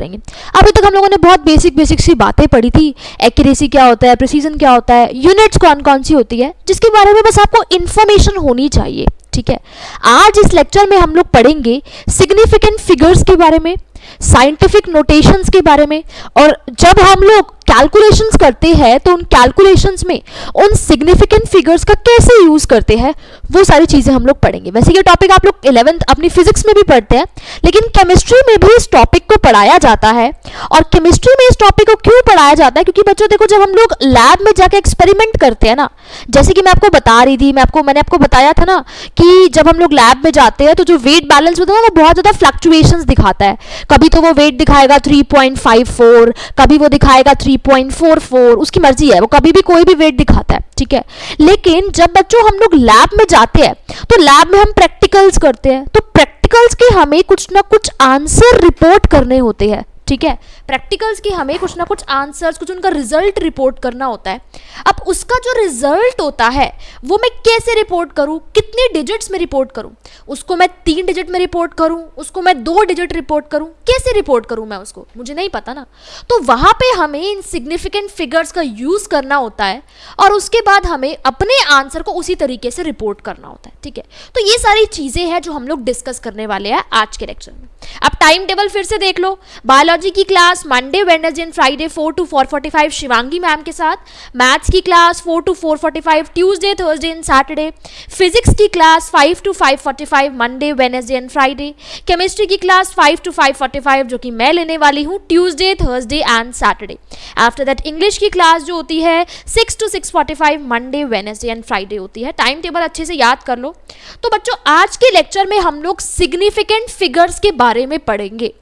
करेंगे अभी तक हम लोगों ने बहुत बेसिक बेसिक सी बातें पढ़ी थी। एक्यूरेसी क्या होता है प्रिसीजन क्या होता है यूनिट्स कौन कौन सी होती है, जिसके बारे में बस आपको इन्फॉर्मेशन होनी चाहिए, ठीक है? आज इस लेक्चर में हम लोग पढ़ेंगे सिग्निफिकेंट फिगर्स के बारे में साइंटिफिक नोटेशंस के बारे में, और जब हम लोग कैलकुलेशंस करते हैं तो उन कैलकुलेशंस में उन सिग्निफिकेंट फिगर्स का कैसे यूज़ करते हैं, वो सारी चीज़ें हम लोग पढ़ेंगे। वैसे ये टॉपिक आप लोग इलेवेंथ अपनी फिजिक्स में भी पढ़ते हैं, लेकिन केमिस्ट्री में भी इस टॉपिक को पढ़ाया जाता है। और केमिस्ट्री में इस टॉपिक को क्यों पढ़ाया जाता है, क्योंकि बच्चों देखो, जब हम लोग लैब में जाके एक्सपेरिमेंट करते हैं ना, जैसे कि मैं आपको बता रही थी, मैं आपको, मैंने आपको बताया था ना कि जब हम लोग लैब में जाते हैं तो जो वेट बैलेंस होता है ना, वो बहुत ज़्यादा फ्लक्चुएशंस दिखाता है। कभी तो वो वेट दिखाएगा 3.54 कभी वो दिखाएगा 3.44 उसकी मर्ज़ी है, वो कभी भी कोई भी वेट दिखाता है, ठीक है? लेकिन जब बच्चों, हम लोग लैब में जाते हैं तो लैब में हम प्रैक्टिकल्स करते हैं तो प्रैक्टिकल्स के हमें कुछ ना कुछ आंसर रिपोर्ट करने होते हैं, ठीक है? प्रैक्टिकल्स की हमें कुछ ना कुछ आंसर्स कुछ उनका रिज़ल्ट रिपोर्ट करना होता है। अब उसका जो रिज़ल्ट होता है, वो मैं कैसे रिपोर्ट करूँ? कितने डिजिट्स में रिपोर्ट करूँ? उसको मैं तीन डिजिट में रिपोर्ट करूँ? उसको मैं दो डिजिट रिपोर्ट करूँ? कैसे रिपोर्ट करूँ मैं उसको? मुझे नहीं पता ना। तो वहाँ पर हमें इन सिग्निफिकेंट फिगर्स का यूज़ करना होता है और उसके बाद हमें अपने आंसर को उसी तरीके से रिपोर्ट करना होता है, ठीक है? तो ये सारी चीज़ें हैं जो हम लोग डिस्कस करने वाले हैं आज के लेक्चर में। अब टाइम टेबल फिर से देख लो। बायोलॉजी की class Monday Wednesday and Friday four to four forty five Shivangi ma'am के साथ. मैथ्स की class four to four forty five Tuesday Thursday and Saturday physics की class five to five forty five Monday Wednesday and Friday chemistry की class five to five forty five जो कि मैं लेने वाली हूँ Tuesday Thursday and Saturday after that English की class जो होती है six to six forty five Monday Wednesday and Friday होती है. टाइम टेबल अच्छे से याद कर लो. तो बच्चों, आज के लेक्चर में हम लोग सिग्निफिकेंट फिगर्स के बारे में पढ़ेंगे.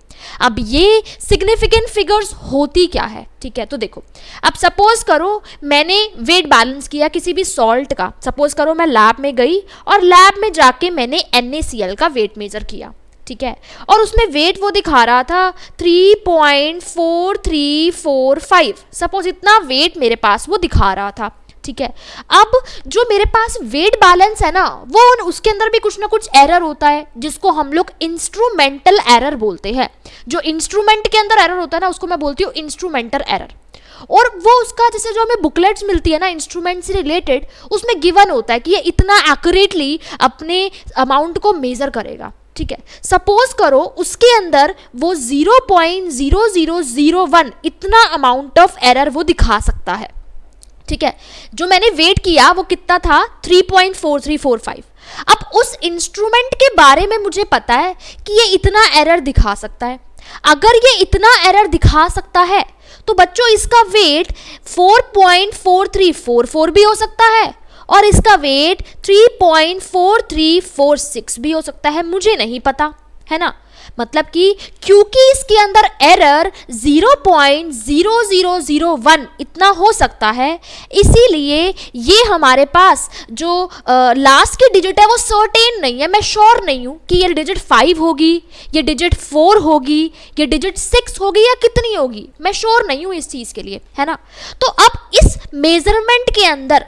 अब ये सिग्निफिकेंट फिगर्स होती क्या है? ठीक है तो देखो। अब सपोज़ करो मैंने वेट बैलेंस किया किसी भी सॉल्ट का। सपोज़ करो मैं लैब में गई और लैब में जाके मैंने एन का वेट मेजर किया। ठीक है? और उसमें वेट वो दिखा रहा था 3.4345 सपोज़ इतना वेट मेरे पास वो दिखा रहा था। ठीक है। अब जो मेरे पास वेट बैलेंस है ना, वो उसके अंदर भी कुछ ना कुछ एरर होता है, जिसको हम लोग इंस्ट्रूमेंटल एरर बोलते हैं। जो इंस्ट्रूमेंट के अंदर एरर होता है ना, उसको मैं बोलती हूँ इंस्ट्रूमेंटल एरर और वो उसका, जैसे जो हमें बुकलेट्स मिलती है ना इंस्ट्रूमेंट से रिलेटेड उसमें गिवन होता है कि ये इतना एक्यूरेटली अपने अमाउंट को मेजर करेगा। ठीक है? सपोज़ करो, उसके अंदर वो 0.0001 इतना अमाउंट ऑफ़ एरर वो दिखा सकता है। ठीक है? जो मैंने वेट किया, वो कितना था? 3.4345 अब उस इंस्ट्रूमेंट के बारे में मुझे पता है कि ये इतना एरर दिखा सकता है। अगर ये इतना एरर दिखा सकता है तो बच्चों, इसका वेट 4.4344 भी हो सकता है और इसका वेट 3.4346 भी हो सकता है। मुझे नहीं पता, है ना? मतलब कि क्योंकि इसके अंदर एरर 0.0001 इतना हो सकता है, इसीलिए ये हमारे पास जो लास्ट की डिजिट है वो सर्टेन नहीं है, मैं श्योर नहीं हूँ कि ये डिजिट फाइव होगी, ये डिजिट फोर होगी, ये डिजिट सिक्स होगी या कितनी होगी, मैं श्योर नहीं हूँ इस चीज़ के लिए, है ना? तो अब इस मेज़रमेंट के अंदर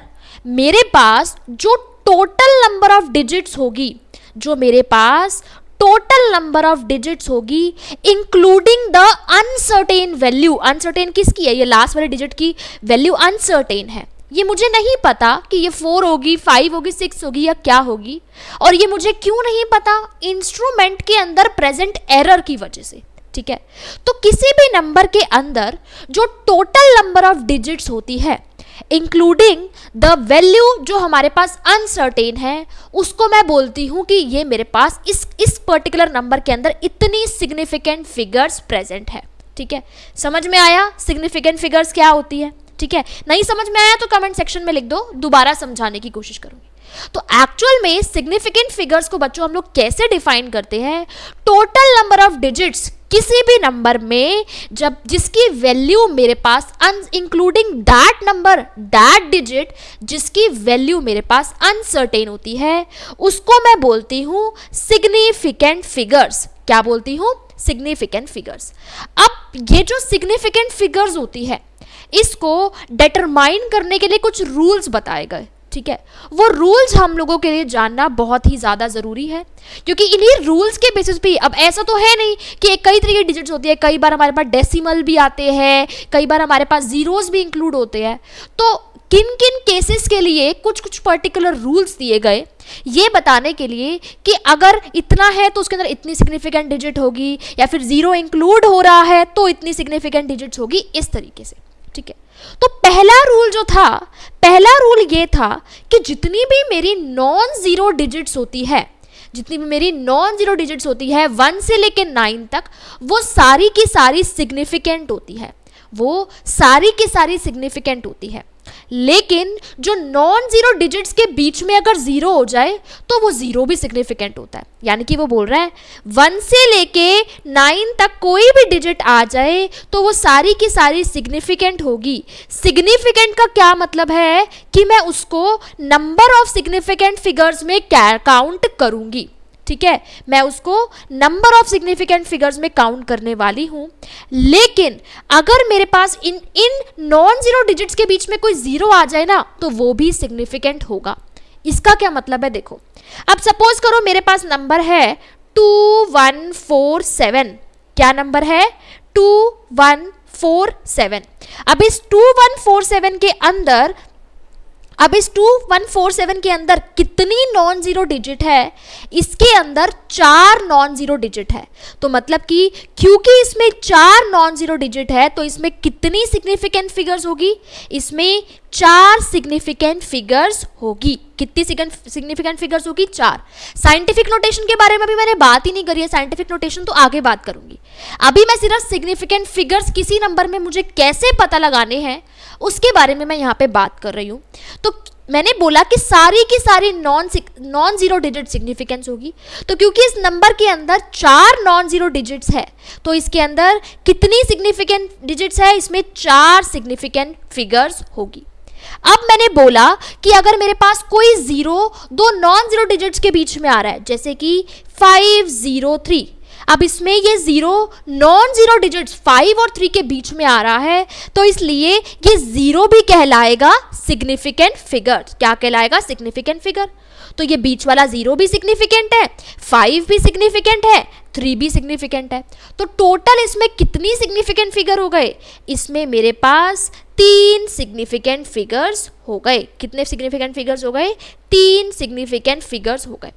मेरे पास जो टोटल नंबर ऑफ़ डिजिट्स होगी, जो मेरे पास टोटल नंबर ऑफ़ डिजिट्स होगी including the uncertain value uncertain किसकी है? ये लास्ट वाले डिजिट की वैल्यू अनसर्टेन है. ये मुझे नहीं पता कि ये फोर होगी फाइव होगी सिक्स होगी या क्या होगी, और ये मुझे क्यों नहीं पता? इंस्ट्रूमेंट के अंदर प्रेजेंट एरर की वजह से, ठीक है? तो किसी भी नंबर के अंदर जो टोटल नंबर ऑफ़ डिजिट्स होती है इंक्लूडिंग द वैल्यू जो हमारे पास अनसर्टेन है, उसको मैं बोलती हूँ कि ये मेरे पास इस इस पर्टिकुलर नंबर के अंदर इतनी सिग्निफिकेंट फिगर्स प्रेजेंट है। ठीक है? समझ में आया सिग्निफिकेंट फिगर्स क्या होती है? ठीक है? नहीं समझ में आया तो कमेंट सेक्शन में लिख दो, दोबारा समझाने की कोशिश करूँगी। तो एक्चुअल में सिग्निफिकेंट फिगर्स को बच्चों हम लोग कैसे डिफाइन करते हैं? टोटल नंबर ऑफ़ डिजिट्स किसी भी नंबर में जब जिसकी वैल्यू मेरे पास including that number that digit जिसकी वैल्यू मेरे पास अनसर्टेन होती है, उसको मैं बोलती हूँ सिग्निफिकेंट फिगर्स क्या बोलती हूँ? सिग्निफिकेंट फिगर्स अब ये जो सिग्निफिकेंट फिगर्स होती है, इसको डिटरमाइन करने के लिए कुछ रूल्स बताए गए। ठीक है? वो रूल्स हम लोगों के लिए जानना बहुत ही ज़्यादा ज़रूरी है, क्योंकि इन्हीं रूल्स के बेसिस पे अब ऐसा तो है नहीं कि कई तरह के डिजिट्स होती है, कई बार हमारे पास डेसिमल भी आते हैं, कई बार हमारे पास जीरोस भी इंक्लूड होते हैं। तो किन किन केसेस के लिए कुछ कुछ पर्टिकुलर रूल्स दिए गए, ये बताने के लिए कि अगर इतना है तो उसके अंदर इतनी सिग्निफिकेंट डिजिट होगी, या फिर ज़ीरो इंक्लूड हो रहा है तो इतनी सिग्निफिकेंट डिजिट्स होगी, इस तरीके से। ठीक है? तो पहला रूल जो था, पहला रूल ये था कि जितनी भी मेरी नॉन ज़ीरो डिजिट्स होती है, जितनी भी मेरी नॉन ज़ीरो डिजिट्स होती है वन से लेकर नाइन तक, वो सारी की सारी सिग्निफिकेंट होती है। वो सारी की सारी सिग्निफिकेंट होती है। लेकिन जो नॉन ज़ीरो डिजिट्स के बीच में अगर ज़ीरो हो जाए तो वो ज़ीरो भी सिग्निफिकेंट होता है। यानी कि वो बोल रहा है वन से लेके नाइन तक कोई भी डिजिट आ जाए तो वो सारी की सारी सिग्निफिकेंट होगी। सिग्निफिकेंट का क्या मतलब है कि मैं उसको नंबर ऑफ़ सिग्निफिकेंट फिगर्स में काउंट करूँगी। ठीक है? मैं उसको नंबर ऑफ़ सिग्निफिकेंट फिगर्स में काउंट करने वाली हूँ। लेकिन अगर मेरे पास इन इन नॉन ज़ीरो डिजिट्स के बीच में कोई ज़ीरो आ जाए ना तो वो भी सिग्निफिकेंट होगा। इसका क्या मतलब है देखो? अब सपोज़ करो मेरे पास नंबर है टू वन फोर सेवन क्या नंबर है? टू वन फोर सेवन अब इस टू वन फोर सेवन के अंदर अब इस टू वन फोर सेवन के अंदर कितनी नॉन ज़ीरो डिजिट है? इसके अंदर चार नॉन ज़ीरो डिजिट है। तो मतलब कि क्योंकि इसमें चार नॉन ज़ीरो डिजिट है तो इसमें कितनी सिग्निफिकेंट फिगर्स होगी? इसमें चार सिग्निफिकेंट फिगर्स होगी। कितनी सिग्निफिकेंट फिगर्स होगी? चार। साइंटिफिक नोटेशन के बारे में भी मैंने बात ही नहीं करी है। साइंटिफिक नोटेशन तो आगे बात करूँगी। अभी मैं सिर्फ़ सिग्निफिकेंट फिगर्स किसी नंबर में मुझे कैसे पता लगाने हैं? उसके बारे में मैं यहाँ पे बात कर रही हूँ। तो मैंने बोला कि सारी की सारी non non zero digit significance होगी। तो क्योंकि इस नंबर के अंदर चार नॉन ज़ीरो डिजिट्स है तो इसके अंदर कितनी सिग्निफिकेंट डिजिट्स है, इसमें चार सिग्निफिकेंट फिगर्स होगी। अब मैंने बोला कि अगर मेरे पास कोई ज़ीरो दो नॉन ज़ीरो डिजिट्स के बीच में आ रहा है, जैसे कि फाइव ज़ीरो थ्री अब इसमें ये zero non zero digits five और थ्री के बीच में आ रहा है तो इसलिए ये ज़ीरो भी कहलाएगा सिग्निफिकेंट फिगर क्या कहलाएगा? सिग्निफिकेंट फिगर तो ये बीच वाला ज़ीरो भी सिग्निफिकेंट है फाइव भी सिग्निफिकेंट है थ्री भी सिग्निफिकेंट है। तो टोटल इसमें कितनी सिग्निफिकेंट फिगर हो गए? इसमें मेरे पास तीन सिग्निफिकेंट फिगर्स हो गए। कितने सिग्निफिकेंट फिगर्स हो गए? तीन सिग्निफिकेंट फिगर्स हो गए।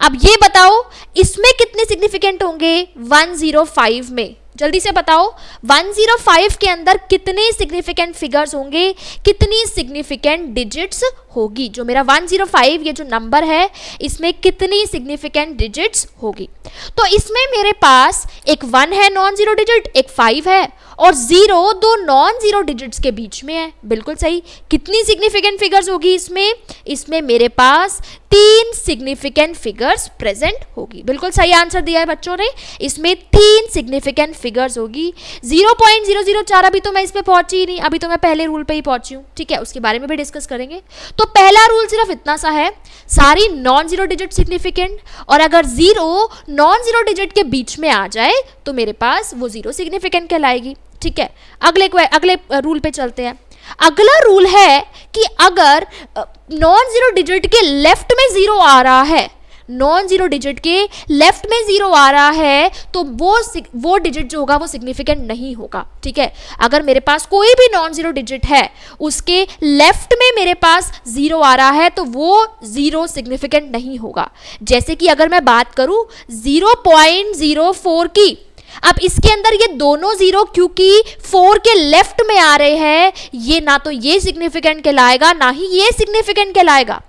अब ये बताओ, इसमें कितने सिग्निफिकेंट होंगे? 105 में। जल्दी से बताओ 105 के अंदर कितने सिग्निफिकेंट फिगर्स होंगे? कितनी सिग्निफिकेंट डिजिट्स होगी? जो मेरा 105 ये जो नंबर है, इसमें कितनी सिग्निफिकेंट डिजिट्स होगी? तो इसमें मेरे पास एक वन है नॉन ज़ीरो डिजिट एक फाइव है और ज़ीरो दो नॉन ज़ीरो डिजिट्स के बीच में है। बिल्कुल सही। कितनी सिग्निफिकेंट फिगर्स होगी इसमें? इसमें मेरे पास तीन सिग्निफिकेंट फिगर्स प्रेजेंट होगी। बिल्कुल सही आंसर दिया है बच्चों ने। इसमें तीन सिग्निफिकेंट फिगर्स होगी। ज़ीरो पॉइंट ज़ीरो ज़ीरो चार अभी तो मैं इस पर पहुँची ही नहीं। अभी तो मैं पहले रूल पे ही पहुँची हूँ। ठीक है, उसके बारे में भी डिस्कस करेंगे। तो पहला रूल सिर्फ़ इतना सा है। सारी नॉन ज़ीरो डिजिट सिग्निफिकेंट और अगर ज़ीरो नॉन ज़ीरो डिजिट के बीच में आ जाए तो मेरे पास वो ज़ीरो सिग्निफिकेंट कहलाएगी। ठीक है? अगले अगले रूल पे चलते हैं। अगला रूल है कि अगर नॉन ज़ीरो डिजिट के लेफ़्ट में ज़ीरो आ रहा है नॉन ज़ीरो डिजिट के लेफ़्ट में ज़ीरो आ रहा है तो वो वो डिजिट जो होगा वो सिग्निफिकेंट नहीं होगा, ठीक है? अगर मेरे पास कोई भी नॉन ज़ीरो डिजिट है, उसके लेफ़्ट में मेरे पास ज़ीरो आ रहा है तो वो ज़ीरो सिग्निफिकेंट नहीं होगा। जैसे कि अगर मैं बात करूँ ज़ीरो पॉइंट ज़ीरो फोर की अब इसके अंदर ये दोनों ज़ीरो क्योंकि फोर के लेफ़्ट में आ रहे हैं, ये ना तो ये सिग्निफिकेंट कहलाएगा, ना ही ये सिग्निफिकेंट कहलाएगा।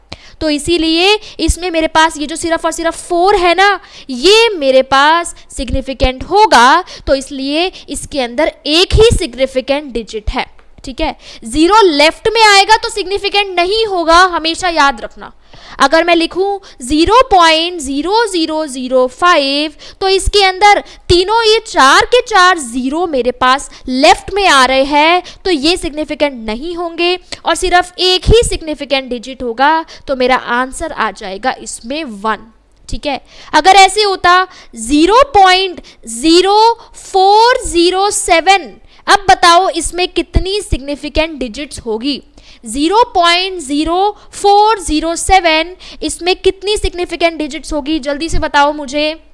तो इसीलिए इसमें मेरे पास ये जो सिर्फ़ और सिर्फ़ फोर है ना, ये मेरे पास सिग्निफिकेंट होगा तो इसलिए इसके अंदर एक ही सिग्निफिकेंट डिजिट है। ठीक है? ज़ीरो लेफ़्ट में आएगा तो सिग्निफिकेंट नहीं होगा, हमेशा याद रखना। अगर मैं लिखूं zero point zero zero zero five तो इसके अंदर तीनों ये चार के चार ज़ीरो मेरे पास लेफ़्ट में आ रहे हैं तो ये सिग्निफिकेंट नहीं होंगे। और सिर्फ़ एक ही सिग्निफिकेंट डिजिट होगा तो मेरा आंसर आ जाएगा इसमें वन ठीक है? अगर ऐसे होता zero point zero four zero seven अब बताओ इसमें कितनी सिग्निफिकेंट डिजिट्स होगी? 0.0407 इसमें कितनी सिग्निफिकेंट डिजिट्स होगी? जल्दी से बताओ मुझे।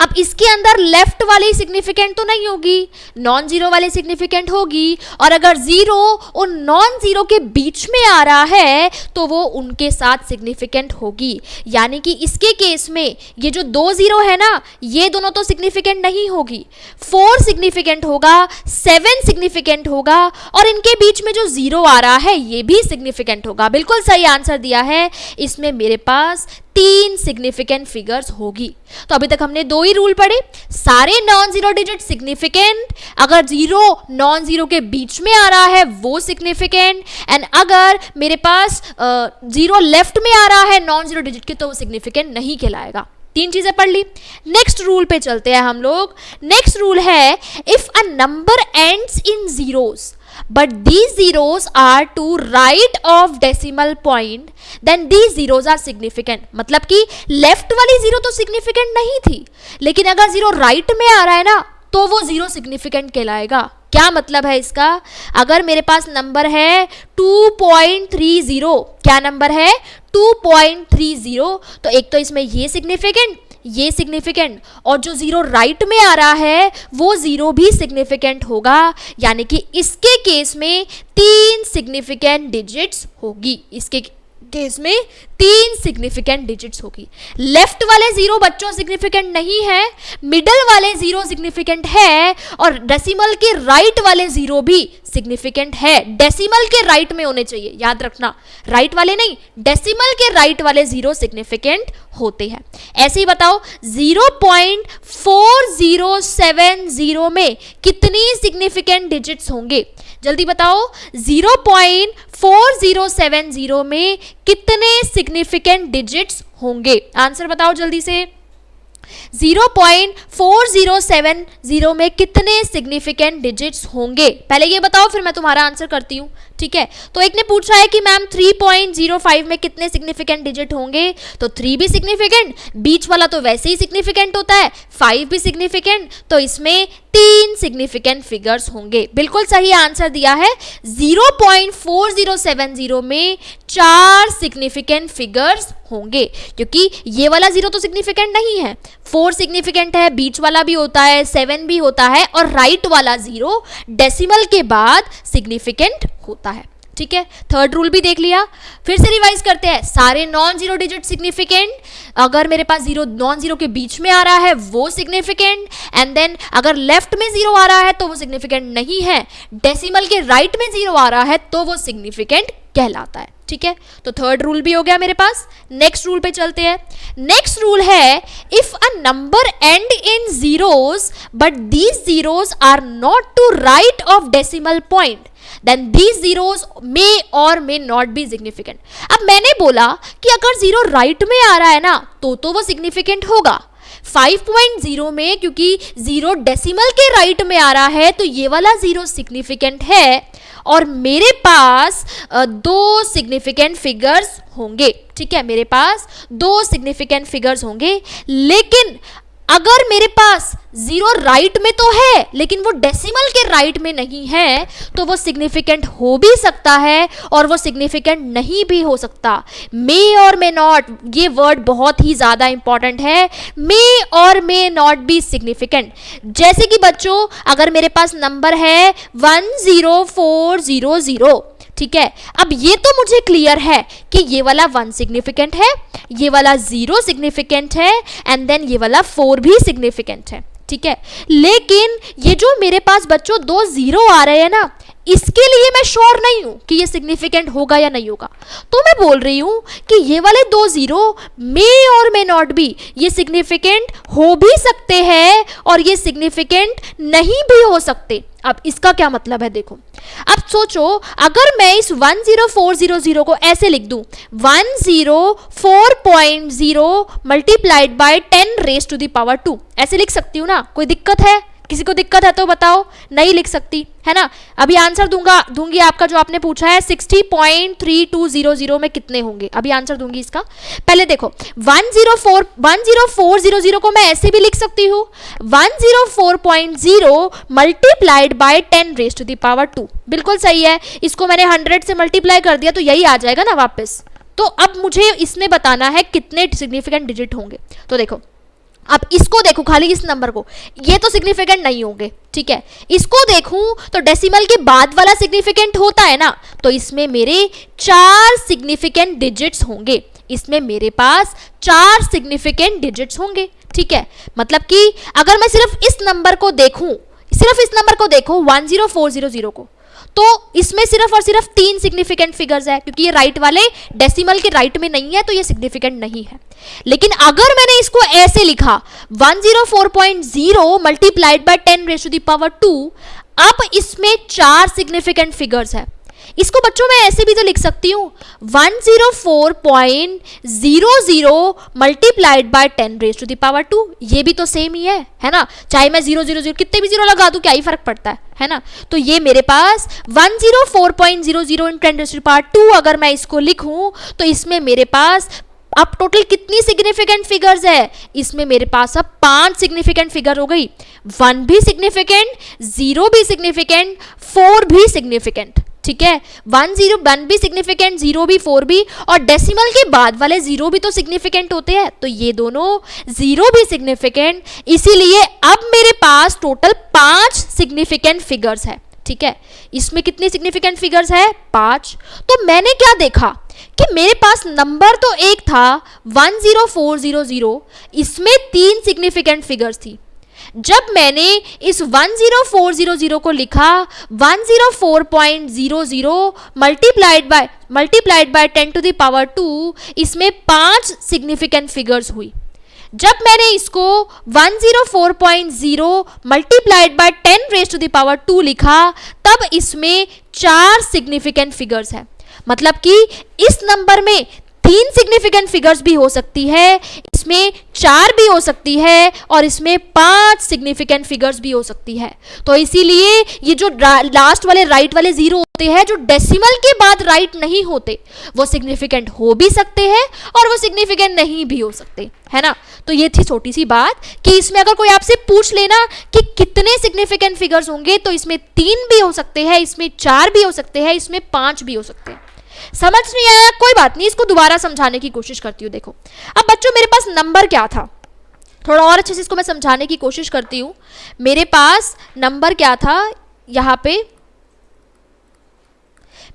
अब इसके अंदर लेफ़्ट वाली सिग्निफिकेंट तो नहीं होगी नॉन ज़ीरो वाली सिग्निफिकेंट होगी, और अगर ज़ीरो और नॉन ज़ीरो के बीच में आ रहा है तो वो उनके साथ सिग्निफिकेंट होगी। यानी कि इसके केस में ये जो दो ज़ीरो है ना, ये दोनों तो सिग्निफिकेंट नहीं होगी। फोर सिग्निफिकेंट होगा सेवन सिग्निफिकेंट होगा, और इनके बीच में जो ज़ीरो आ रहा है, ये भी सिग्निफिकेंट होगा। बिल्कुल सही आंसर दिया है। इसमें मेरे पास तीन सिग्निफिकेंट फिगर्स होगी। तो अभी तक हमने दो ही रूल पढ़े। सारे नॉन ज़ीरो डिजिट सिग्निफिकेंट अगर ज़ीरो नॉन ज़ीरो के बीच में आ रहा है, वो सिग्निफिकेंट एंड अगर मेरे पास ज़ीरो लेफ़्ट में आ रहा है नॉन ज़ीरो डिजिट के तो वो सिग्निफिकेंट नहीं कहलाएगा। तीन चीज़ें पढ़ ली। नेक्स्ट रूल पे चलते हैं हम लोग। नेक्स्ट रूल है if a number ends in zeros but these zeros are to right of decimal point, then these zeros are significant. मतलब कि लेफ़्ट वाली ज़ीरो तो सिग्निफिकेंट नहीं थी। लेकिन अगर ज़ीरो राइट right में आ रहा है ना तो वो ज़ीरो सिग्निफिकेंट कहलाएगा। क्या मतलब है इसका? अगर मेरे पास नंबर है 2.30 क्या नंबर है? 2.30 तो एक तो इसमें ये सिग्निफिकेंट ये सिग्निफिकेंट और जो ज़ीरो राइट में आ रहा है, वो ज़ीरो भी सिग्निफिकेंट होगा। यानी कि इसके केस में तीन सिग्निफिकेंट डिजिट्स होगी। इसके केस में तीन सिग्निफिकेंट डिजिट्स होगी। लेफ़्ट वाले ज़ीरो बच्चों सिग्निफिकेंट नहीं है मिडल वाले ज़ीरो सिग्निफिकेंट है, और डेसिमल के राइट वाले ज़ीरो भी सिग्निफिकेंट है। डेसिमल के राइट में होने चाहिए, याद रखना। राइट वाले नहीं डेसिमल के राइट वाले ज़ीरो सिग्निफिकेंट होते हैं। ऐसे ही बताओ 0.4070 में कितनी सिग्निफिकेंट डिजिट्स होंगे? जल्दी बताओ 0.4070 में कितने सिग्निफिकेंट डिजिट्स होंगे? आंसर बताओ जल्दी से। 0.4070 में कितने सिग्निफिकेंट डिजिट्स होंगे? पहले ये बताओ, फिर मैं तुम्हारा आंसर करती हूँ। ठीक है? तो एक ने पूछा है कि मैम 3.05 में कितने सिग्निफिकेंट डिजिट होंगे? तो 3 भी सिग्निफिकेंट बीच वाला तो वैसे ही सिग्निफिकेंट होता है 5 भी सिग्निफिकेंट तो इसमें तीन सिग्निफिकेंट फिगर्स होंगे। बिल्कुल सही आंसर दिया है। 0.4070 में चार सिग्निफिकेंट फिगर्स होंगे, क्योंकि ये वाला ज़ीरो तो सिग्निफिकेंट नहीं है। फोर सिग्निफिकेंट है, बीच वाला भी होता है सेवन भी होता है, और राइट वाला ज़ीरो डेसिमल के बाद सिग्निफिकेंट होता है। ठीक है? थर्ड रूल भी देख लिया। फिर से रिवाइज करते हैं। सारे नॉन ज़ीरो डिजिट सिग्निफिकेंट अगर मेरे पास ज़ीरो नॉन ज़ीरो के बीच में आ रहा है, वो सिग्निफिकेंट एंड देन अगर लेफ़्ट में ज़ीरो आ रहा है तो वो सिग्निफिकेंट नहीं है। डेसिमल के राइट right में ज़ीरो आ रहा है तो वो सिग्निफिकेंट कहलाता है। ठीक है? तो थर्ड रूल भी हो गया मेरे पास। नेक्स्ट रूल पे चलते हैं। नेक्स्ट रूल है if a number end in zeros but these zeros are not to right of decimal point then these zeros may or may not be significant अब मैंने बोला कि अगर ज़ीरो राइट right में आ रहा है ना तो तो वो सिग्निफिकेंट होगा। 5.0 में क्योंकि ज़ीरो डेसिमल के राइट right में आ रहा है तो ये वाला ज़ीरो सिग्निफिकेंट है और मेरे पास दो सिग्निफिकेंट फिगर्स होंगे। ठीक है, मेरे पास दो सिग्निफिकेंट फिगर्स होंगे, लेकिन अगर मेरे पास ज़ीरो राइट में तो है, लेकिन वो डेसिमल के राइट में नहीं है तो वो सिग्निफिकेंट हो भी सकता है और वो सिग्निफिकेंट नहीं भी हो सकता। मे और मे नॉट ये वर्ड बहुत ही ज़्यादा इंपॉर्टेंट है। मे or may not be significant जैसे कि बच्चों, अगर मेरे पास नंबर है one zero four zero zero ठीक है? अब ये तो मुझे क्लियर है कि ये वाला वन सिग्निफिकेंट है, ये वाला ज़ीरो सिग्निफिकेंट है एंड देन ये वाला फोर भी सिग्निफिकेंट है, ठीक है? लेकिन ये जो मेरे पास बच्चों दो ज़ीरो आ रहे हैं ना इसके लिए मैं श्योर नहीं हूँ कि ये सिग्निफिकेंट होगा या नहीं होगा। तो मैं बोल रही हूँ कि ये वाले दो zero may or may not be ये सिग्निफिकेंट हो भी सकते हैं और ये सिग्निफिकेंट नहीं भी हो सकते। अब इसका क्या मतलब है देखो। अब सोचो, अगर मैं इस 10400 को ऐसे लिख दूँ 104.0 multiplied by 10 raise to the power 2 ऐसे लिख सकती हूँ ना? कोई दिक्कत है? किसी को दिक्कत है तो बताओ, नहीं लिख सकती, है ना? अभी आंसर दूँगा, दूँगी आपका जो आपने पूछा है sixty point three two zero zero में कितने होंगे? अभी आंसर दूँगी इसका। पहले देखो one zero four one zero four zero zero को मैं ऐसे भी लिख सकती हूँ। One zero four point zero multiplied by ten raise to the power two बिल्कुल सही है, इसको मैंने हंड्रेड से मल्टीप्लाई कर दिया तो यही आ जाएगा ना वापस। तो अब मुझे इसमें बताना है कितने सिग्निफिकेंट डिजिट होंगे। तो देखो अब इसको देखो, खाली इस नंबर को। ये तो सिग्निफिकेंट नहीं होंगे, ठीक है? इसको देखूँ तो डेसिमल के बाद वाला सिग्निफिकेंट होता है ना तो इसमें मेरे चार सिग्निफिकेंट डिजिट्स होंगे। इसमें मेरे पास चार सिग्निफिकेंट डिजिट्स होंगे, ठीक है? मतलब कि अगर मैं सिर्फ़ इस नंबर को देखूँ, सिर्फ़ इस नंबर को देखो one zero four zero zero को तो इसमें सिर्फ़ और सिर्फ़ तीन सिग्निफिकेंट फिगर्स है, क्योंकि ये राइट वाले डेसिमल के राइट में नहीं है तो ये सिग्निफिकेंट नहीं है। लेकिन अगर मैंने इसको ऐसे लिखा 104.0 multiplied by 10 raise the power 2 अब इसमें चार सिग्निफिकेंट फिगर्स है। इसको बच्चों मैं ऐसे भी तो लिख सकती हूँ। One zero four point zero zero multiplied by ten raise to the power two ये भी तो सेम ही है है ना? चाहे मैं ज़ीरो ज़ीरो ज़ीरो कितने भी ज़ीरो लगा दूँ, क्या ही फ़र्क पड़ता है है ना? तो ये मेरे पास one zero four point zero zero in ten raise to power two अगर मैं इसको लिखूँ तो इसमें मेरे पास अब टोटल कितनी सिग्निफिकेंट फिगर्स है? इसमें मेरे पास अब पाँच सिग्निफिकेंट फिगर हो गई। वन भी सिग्निफिकेंट ज़ीरो भी सिग्निफिकेंट फोर भी सिग्निफिकेंट ठीक है? वन ज़ीरो वन भी सिग्निफिकेंट ज़ीरो भी फोर भी, और डेसिमल के बाद वाले ज़ीरो भी तो सिग्निफिकेंट होते हैं। तो ये दोनों ज़ीरो भी सिग्निफिकेंट इसीलिए अब मेरे पास टोटल पाँच सिग्निफिकेंट फिगर्स है। ठीक है? इसमें कितनी सिग्निफिकेंट फिगर्स है? पाँच। तो मैंने क्या देखा कि मेरे पास नंबर तो एक था one zero four zero zero इसमें तीन सिग्निफिकेंट फिगर्स थी। जब मैंने इस 10400 को लिखा 104.00 multiplied by multiplied by 10 to the power 2 इसमें पाँच सिग्निफिकेंट फिगर्स हुई। जब मैंने इसको 104.0 multiplied by 10 raise to the power 2 लिखा, तब इसमें चार सिग्निफिकेंट फिगर्स है। मतलब कि इस नंबर में तीन सिग्निफिकेंट फिगर्स भी हो सकती है, इसमें चार भी हो सकती है और इसमें पाँच सिग्निफिकेंट फिगर्स भी हो सकती है। तो इसीलिए ये जो लास्ट वाले राइट वाले ज़ीरो होते हैं, जो डेसिमल के बाद राइट नहीं होते, वो सिग्निफिकेंट हो भी सकते हैं और वो सिग्निफिकेंट नहीं भी हो सकते, है ना? तो ये थी छोटी सी बात कि इसमें अगर कोई आपसे पूछ लेना कि कितने सिग्निफिकेंट फिगर्स होंगे तो इसमें तीन भी हो सकते हैं, इसमें चार भी हो सकते हैं, इसमें पाँच भी हो सकते हैं। समझ नहीं आया, कोई बात नहीं, इसको दोबारा समझाने की कोशिश करती हूँ, देखो। अब बच्चों, मेरे पास नंबर क्या था? थोड़ा और अच्छे से इसको मैं समझाने की कोशिश करती हूँ। मेरे पास नंबर क्या था? यहाँ पे।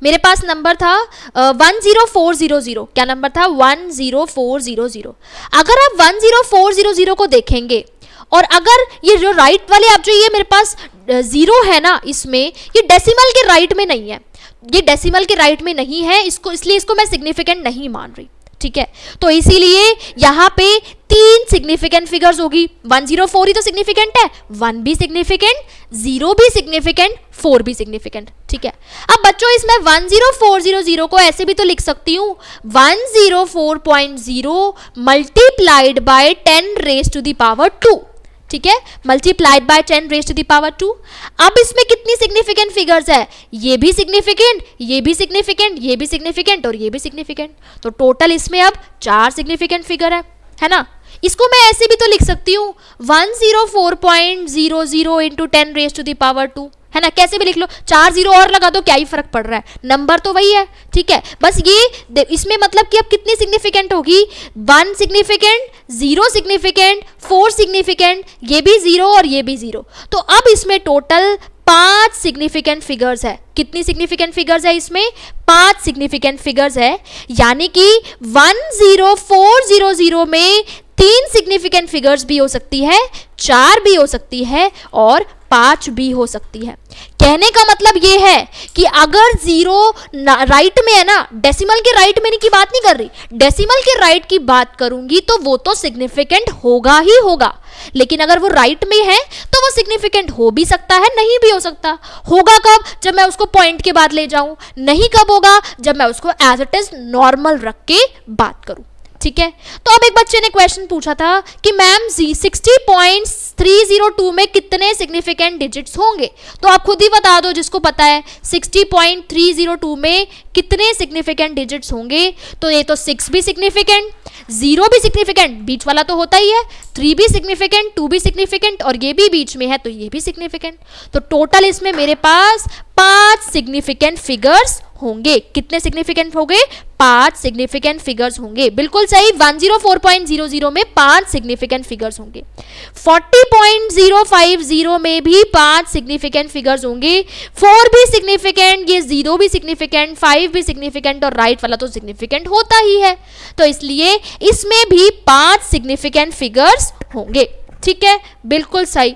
मेरे पास नंबर था one zero four zero zero. क्या नंबर था? One zero four zero zero. अगर आप one zero four zero zero को देखेंगे, और अगर ये जो राइट वाले, आप जो ये मेरे पास ज़ीरो है ना इसमें, ये डेसिमल के राइट में नहीं है। ये डेसिमल के राइट में नहीं है, इसको, इसलिए इसको मैं सिग्निफिकेंट नहीं मान रही, ठीक है? तो इसीलिए यहाँ पे तीन सिग्निफिकेंट फिगर्स होगी। वन ज़ीरो फोर ही तो सिग्निफिकेंट है वन भी सिग्निफिकेंट ज़ीरो भी सिग्निफिकेंट फोर भी सिग्निफिकेंट ठीक है? अब बच्चों, इसमें one zero four zero zero को ऐसे भी तो लिख सकती हूँ। One zero four point zero multiplied by ten raise to the power two ठीक है? Multiplied by ten raise to the power two अब इसमें कितनी सिग्निफिकेंट फिगर्स है? ये भी सिग्निफिकेंट ये भी सिग्निफिकेंट ये भी सिग्निफिकेंट और ये भी सिग्निफिकेंट तो टोटल इसमें अब चार सिग्निफिकेंट फिगर है है ना? इसको मैं ऐसे भी तो लिख सकती हूँ। One zero four point zero zero into ten raise to the power two है ना? कैसे भी लिख लो। चार ज़ीरो और लगा दो, क्या ही फ़र्क पड़ रहा है? नंबर तो वही है, ठीक है? बस ये इसमें मतलब कि अब कितनी सिग्निफिकेंट होगी? One significant zero significant four significant ये भी ज़ीरो और ये भी ज़ीरो तो अब इसमें टोटल पाँच सिग्निफिकेंट फिगर्स है। कितनी सिग्निफिकेंट फिगर्स है इसमें? पाँच सिग्निफिकेंट फिगर्स है। यानी कि one zero four zero zero में तीन सिग्निफिकेंट फिगर्स भी हो सकती है, चार भी हो सकती है और पाँच भी हो सकती है। कहने का मतलब ये है कि अगर ज़ीरो राइट में है ना डेसिमल के राइट में की बात नहीं कर रही डेसिमल के राइट की बात करूँगी तो वो तो सिग्निफिकेंट होगा ही होगा। लेकिन अगर वो राइट में है तो वो सिग्निफिकेंट हो भी सकता है, नहीं भी हो सकता। होगा कब? जब मैं उसको पॉइंट के बाद ले जाऊँ। नहीं कब होगा? जब मैं उसको एज इट इज़ नॉर्मल रख के बात करूँ। ठीक है? तो अब एक बच्चे ने क्वेश्चन पूछा था कि ma'am ji sixty point three zero two में कितने सिग्निफिकेंट डिजिट्स होंगे? तो आप खुद ही बता दो जिसको पता है sixty point three zero two में कितने सिग्निफिकेंट डिजिट्स होंगे? तो ये तो सिक्स भी सिग्निफिकेंट ज़ीरो भी सिग्निफिकेंट बीच वाला तो होता ही है थ्री भी सिग्निफिकेंट टू भी सिग्निफिकेंट और ये भी बीच में है तो ये भी सिग्निफिकेंट तो टोटल इसमें मेरे पास पाँच सिग्निफिकेंट फिगर्स होंगे। कितने सिग्निफिकेंट हो गए पाँच सिग्निफिकेंट फिगर्स होंगे। बिल्कुल सही 104.00 में पाँच सिग्निफिकेंट फिगर्स होंगे। 40.050 में भी पाँच सिग्निफिकेंट फिगर्स होंगे। फोर भी सिग्निफिकेंट ये ज़ीरो भी सिग्निफिकेंट फाइव भी सिग्निफिकेंट और राइट वाला तो सिग्निफिकेंट होता ही है। तो इसलिए इसमें भी पाँच सिग्निफिकेंट फिगर्स होंगे। ठीक है? बिल्कुल सही।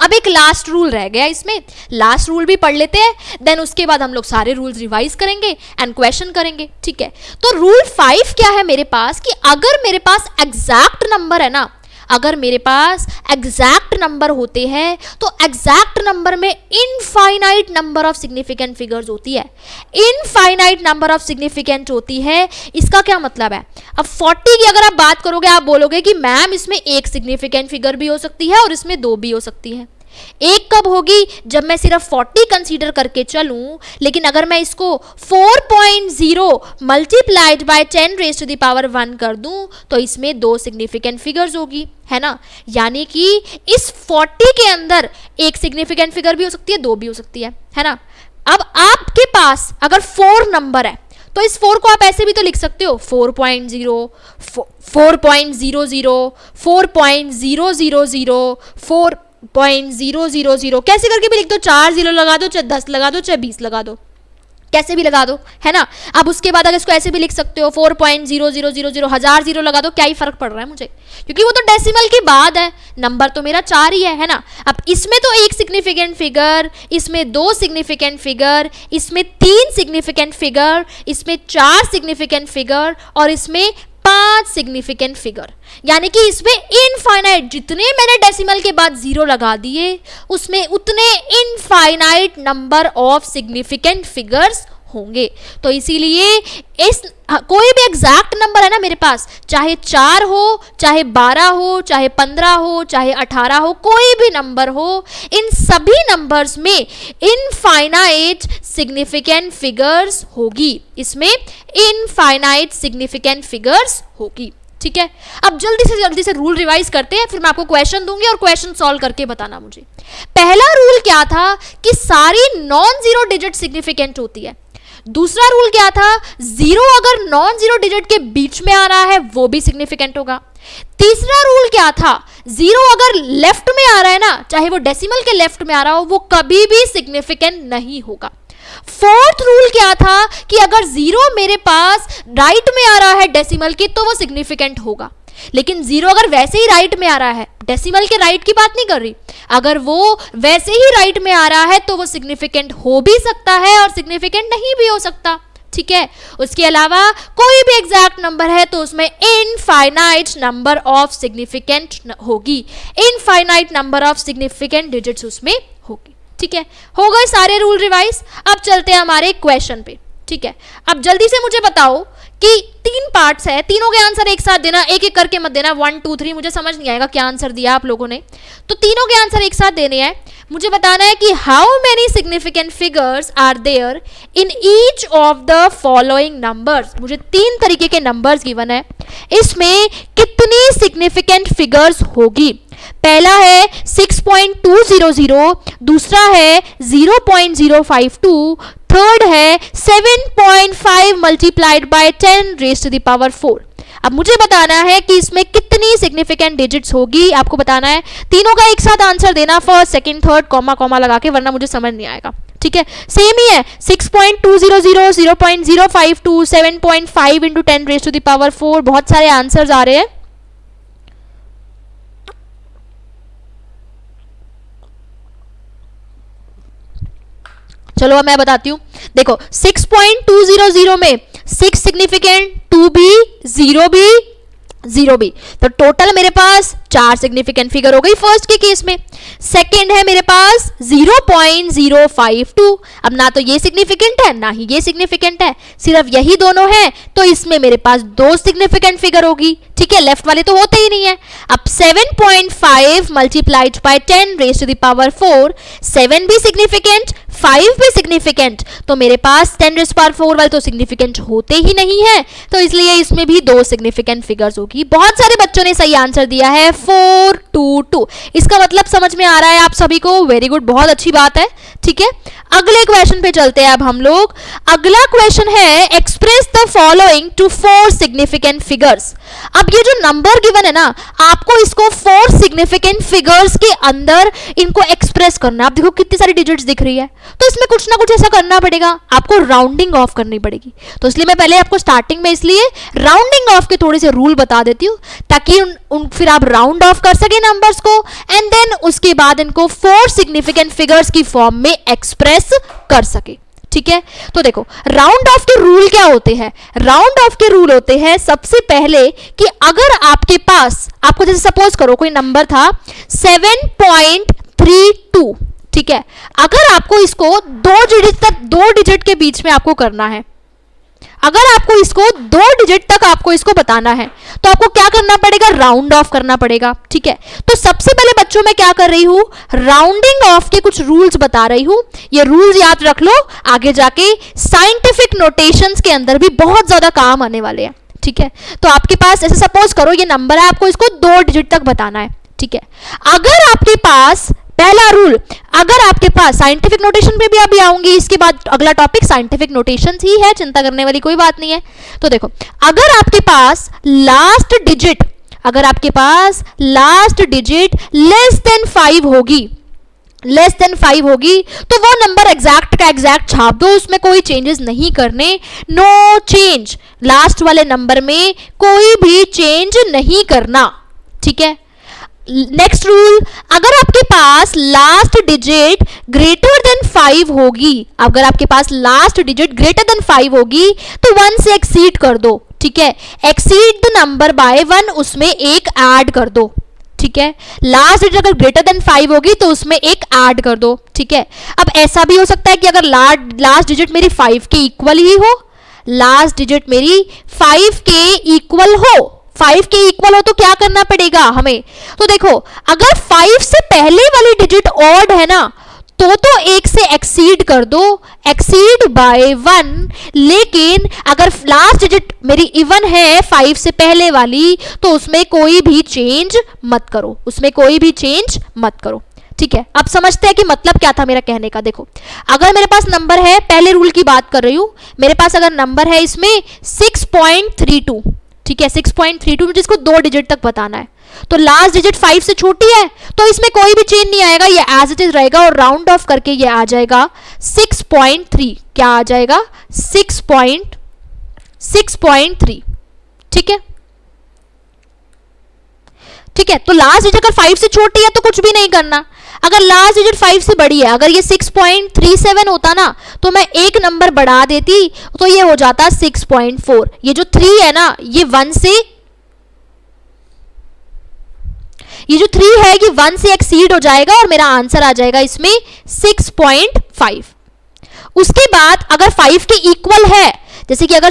अब एक लास्ट रूल रह गया इसमें। लास्ट रूल भी पढ़ लेते हैं देन उसके बाद हम लोग सारे रूल्स रिवाइज करेंगे एंड क्वेश्चन करेंगे, ठीक है? तो रूल फाइव क्या है मेरे पास कि अगर मेरे पास एग्जैक्ट नंबर है ना अगर मेरे पास एग्जैक्ट नंबर होते हैं तो एग्जैक्ट नंबर में infinite number of significant figures होती है। इनफाइनाइट नंबर ऑफ़ सिग्निफिकेंट होती है, इसका क्या मतलब है? अब 40 की अगर आप बात करोगे, आप बोलोगे कि मैम इसमें एक सिग्निफिकेंट फिगर भी हो सकती है और इसमें दो भी हो सकती है। एक कब होगी जब मैं सिर्फ़ 40 कंसीडर करके चलूँ, लेकिन अगर मैं इसको 4.0 point zero multiplied by 10 raise to the power 1 कर दूँ तो इसमें दो सिग्निफिकेंट फिगर्स होगी, है ना? यानी कि इस 40 के अंदर एक सिग्निफिकेंट फिगर भी हो सकती है, दो भी हो सकती है है ना? अब आपके पास अगर फोर नंबर है तो इस फोर को आप ऐसे भी तो लिख सकते हो four point zero four point zero zero four point zero zero zero four point zero zero zero कैसे करके भी लिख दो, चार ज़ीरो लगा दो, चाहे दस लगा दो, चाहे बीस लगा दो। कैसे भी लगा दो, है ना? अब उसके बाद अगर इसको ऐसे भी लिख सकते हो four point zero zero zero zero हज़ार ज़ीरो लगा दो, क्या ही फ़र्क पड़ रहा है मुझे? क्योंकि वो तो डेसिमल की बाद है। नंबर तो मेरा चार ही है है ना? अब इसमें तो एक सिग्निफिकेंट फिगर इसमें दो सिग्निफिकेंट फिगर इसमें तीन सिग्निफिकेंट फिगर इसमें चार सिग्निफिकेंट फिगर और इसमें पाँच सिग्निफिकेंट फिगर यानी कि इसमें इनफाइनाइट जितने मैंने डेसिमल के बाद ज़ीरो लगा दिए, उसमें उतने infinite number of significant figures होंगे। तो इसीलिए इस कोई भी एग्जैक्ट नंबर है ना मेरे पास, चाहे चार हो, चाहे बारह हो, चाहे पंद्रह हो, चाहे अठारह हो, कोई भी नंबर हो, इन सभी नंबर्स में इनफाइनाइट सिग्निफिकेंट फिगर्स होगी। इसमें इनफाइनाइट सिग्निफिकेंट फिगर्स होगी। ठीक है? अब जल्दी से जल्दी से रूल रिवाइज करते हैं, फिर मैं आपको क्वेश्चन दूँगी और क्वेश्चन सॉल्व करके बताना मुझे। पहला रूल क्या था कि सारी नॉन ज़ीरो डिजिट सिग्निफिकेंट होती है। दूसरा रूल क्या था? ज़ीरो अगर नॉन ज़ीरो डिजिट के बीच में आ रहा है, वो भी सिग्निफिकेंट होगा। तीसरा रूल क्या था? ज़ीरो अगर लेफ़्ट में आ रहा है ना, चाहे वो डेसिमल के लेफ़्ट में आ रहा हो, वो कभी भी सिग्निफिकेंट नहीं होगा। फोर्थ रूल क्या था? कि अगर ज़ीरो मेरे पास राइट right में आ रहा है डेसिमल के तो वो सिग्निफिकेंट होगा। लेकिन ज़ीरो अगर वैसे ही राइट में आ रहा है डेसिमल के राइट की बात नहीं कर रही, अगर वो वैसे ही राइट में आ रहा है तो वो सिग्निफिकेंट हो भी सकता है और सिग्निफिकेंट नहीं भी हो सकता, ठीक है? उसके अलावा कोई भी एग्जैक्ट नंबर है तो उसमें इनफाइनाइट नंबर ऑफ़ सिग्निफिकेंट होगी। Infinite number of significant digits उसमें होगी, ठीक है? हो गए सारे रूल रिवाइज अब चलते हैं हमारे क्वेश्चन पे, ठीक है? अब जल्दी से मुझे बताओ कि तीन पार्ट्स है, तीनों के आंसर एक साथ देना, एक एक करके मत देना। वन टू थ्री मुझे समझ नहीं आएगा क्या आंसर दिया आप लोगों ने। तो तीनों के आंसर एक साथ देने हैं। मुझे बताना है कि how many significant figures are there in each of the following numbers मुझे तीन तरीके के नंबर्स गिवन है। इसमें कितनी सिग्निफिकेंट फिगर्स होगी? पहला है 6.200 दूसरा है 0.052 थर्ड है 7.5 multiplied by 10 raise to the power 4 अब मुझे बताना है कि इसमें कितनी सिग्निफिकेंट डिजिट्स होगी? आपको बताना है। तीनों का एक साथ आंसर देना first second third comma comma लगा के, वरना मुझे समझ नहीं आएगा। ठीक है? सेम ही है। 6.200 0.052 7.5 into ten raise to the power 4 बहुत सारे आंसर्स आ रहे हैं। चलो अब मैं बताती हूँ। देखो 6.200 में सिक्स सिग्निफिकेंट टू भी ज़ीरो भी ज़ीरो भी तो टोटल मेरे पास चार सिग्निफिकेंट फिगर हो गई फ़र्स्ट के केस में। सेकंड है मेरे पास 0.052 अब ना तो ये सिग्निफिकेंट है, ना ही ये सिग्निफिकेंट है। सिर्फ़ यही दोनों है तो इसमें मेरे पास दो सिग्निफिकेंट फिगर होगी। ठीक है लेफ़्ट वाले तो होते ही नहीं है। अब 7.5 point five multiplied by ten raise to the power four seven भी सिग्निफिकेंट फाइव भी सिग्निफिकेंट तो मेरे पास टेन रेस पावर फोर वाले तो सिग्निफिकेंट होते ही नहीं है। तो इसलिए इसमें भी दो सिग्निफिकेंट फिगर्स होगी। बहुत सारे बच्चों ने सही आंसर दिया है। फोर टू टू इसका मतलब समझ में आ रहा है आप सभी को। वेरी गुड बहुत अच्छी बात है। ठीक है? अगले क्वेश्चन पे चलते हैं अब हम लोग। अगला क्वेश्चन है express the following to four significant figures अब ये जो नंबर गिवन है ना आपको इसको फोर सिग्निफिकेंट फिगर्स के अंदर इनको एक्सप्रेस करना आप देखो कितनी सारी डिजिट्स दिख रही है। तो इसमें कुछ ना कुछ ऐसा करना पड़ेगा। आपको राउंडिंग ऑफ़ करनी पड़ेगी। तो इसलिए मैं पहले आपको स्टार्टिंग में इसलिए राउंडिंग ऑफ़ के थोड़े से रूल बता देती हूँ ताकि उन, उन फिर आप राउंड ऑफ़ कर सके नंबर्स को एंड देन उसके बाद इनको फोर सिग्निफिकेंट फिगर्स की फॉर्म में एक्सप्रेस कर सके। ठीक है? तो देखो राउंड ऑफ़ के रूल क्या होते हैं? राउंड ऑफ़ के रूल होते हैं सबसे पहले कि अगर आपके पास, आपको जैसे सपोज़ करो, कोई नंबर था 7.32 ठीक है? अगर आपको इसको दो डिजिट तक, दो डिजिट के बीच में आपको करना है अगर आपको इसको दो डिजिट तक आपको इसको बताना है तो आपको क्या करना पड़ेगा? राउंड ऑफ़ करना पड़ेगा, ठीक है? तो सबसे पहले बच्चों में क्या कर रही हूँ? राउंडिंग ऑफ़ के कुछ रूल्स बता रही हूँ। ये रूल्स याद रख लो, आगे जाके साइंटिफिक नोटेशंस के अंदर भी बहुत ज़्यादा काम आने वाले हैं, ठीक है? तो आपके पास, ऐसे सपोज़ करो, ये नंबर है, आपको इसको दो डिजिट तक बताना है, ठीक है? अगर आपके पास पहला रूल अगर आपके पास साइंटिफिक नोटेशन पे भी अभी आऊँगी, इसके बाद अगला टॉपिक साइंटिफिक नोटेशन ही है, चिंता करने वाली कोई बात नहीं है। तो देखो, अगर आपके पास लास्ट डिजिट अगर आपके पास last digit less than five होगी लेस देन फाइव होगी तो वो नंबर एग्जैक्ट का एग्जैक्ट छाप दो, उसमें कोई चेंजेस नहीं करने नो चेंज लास्ट वाले नंबर में कोई भी चेंज नहीं करना, ठीक है? नेक्स्ट रूल अगर आपके पास last digit greater than five होगी, अगर आपके पास last digit greater than five होगी तो वन से एक्सीड कर दो, ठीक है? Exceed the number by one उसमें एक ऐड कर दो, ठीक है? लास्ट डिजिट अगर ग्रेटर देन फाइव होगी तो उसमें एक ऐड कर दो, ठीक है? अब ऐसा भी हो सकता है कि अगर लास्ट डिजिट मेरी फाइव के इक्वल ही हो लास्ट डिजिट मेरी फाइव के इक्वल हो फाइव के इक्वल हो तो क्या करना पड़ेगा हमें? तो देखो, अगर फाइव से पहले वाली डिजिट ऑड है ना तो तो एक से एक्सीड कर दो। एक्सीड बाय वन लेकिन अगर लास्ट डिजिट मेरी इवन है फाइव से पहले वाली तो उसमें कोई भी चेंज मत करो। उसमें कोई भी चेंज मत करो। ठीक है? अब समझते हैं कि मतलब क्या था मेरा कहने का। देखो, अगर मेरे पास नंबर है, पहले रूल की बात कर रही हूँ, मेरे पास अगर नंबर है इसमें 6.32 ठीक है 6.32 जिसको दो डिजिट तक बताना है। तो लास्ट डिजिट फाइव से छोटी है तो इसमें कोई भी चेंज नहीं आएगा, ये एज इट इज़ रहेगा और राउंड ऑफ़ करके ये आ जाएगा 6.3 क्या आ जाएगा? 6.6.3 ठीक है? ठीक है? तो लास्ट डिजिट अगर फाइव से छोटी है तो कुछ भी नहीं करना। अगर लास्ट डिजिट फाइव से बड़ी है, अगर ये 6.37 होता ना तो मैं एक नंबर बढ़ा देती तो ये हो जाता 6.4 ये जो थ्री है ना, ये वन से ये जो थ्री है, ये वन से एक्सीड हो जाएगा और मेरा आंसर आ जाएगा इसमें 6.5 उसके बाद अगर फाइव के इक्वल है, जैसे कि अगर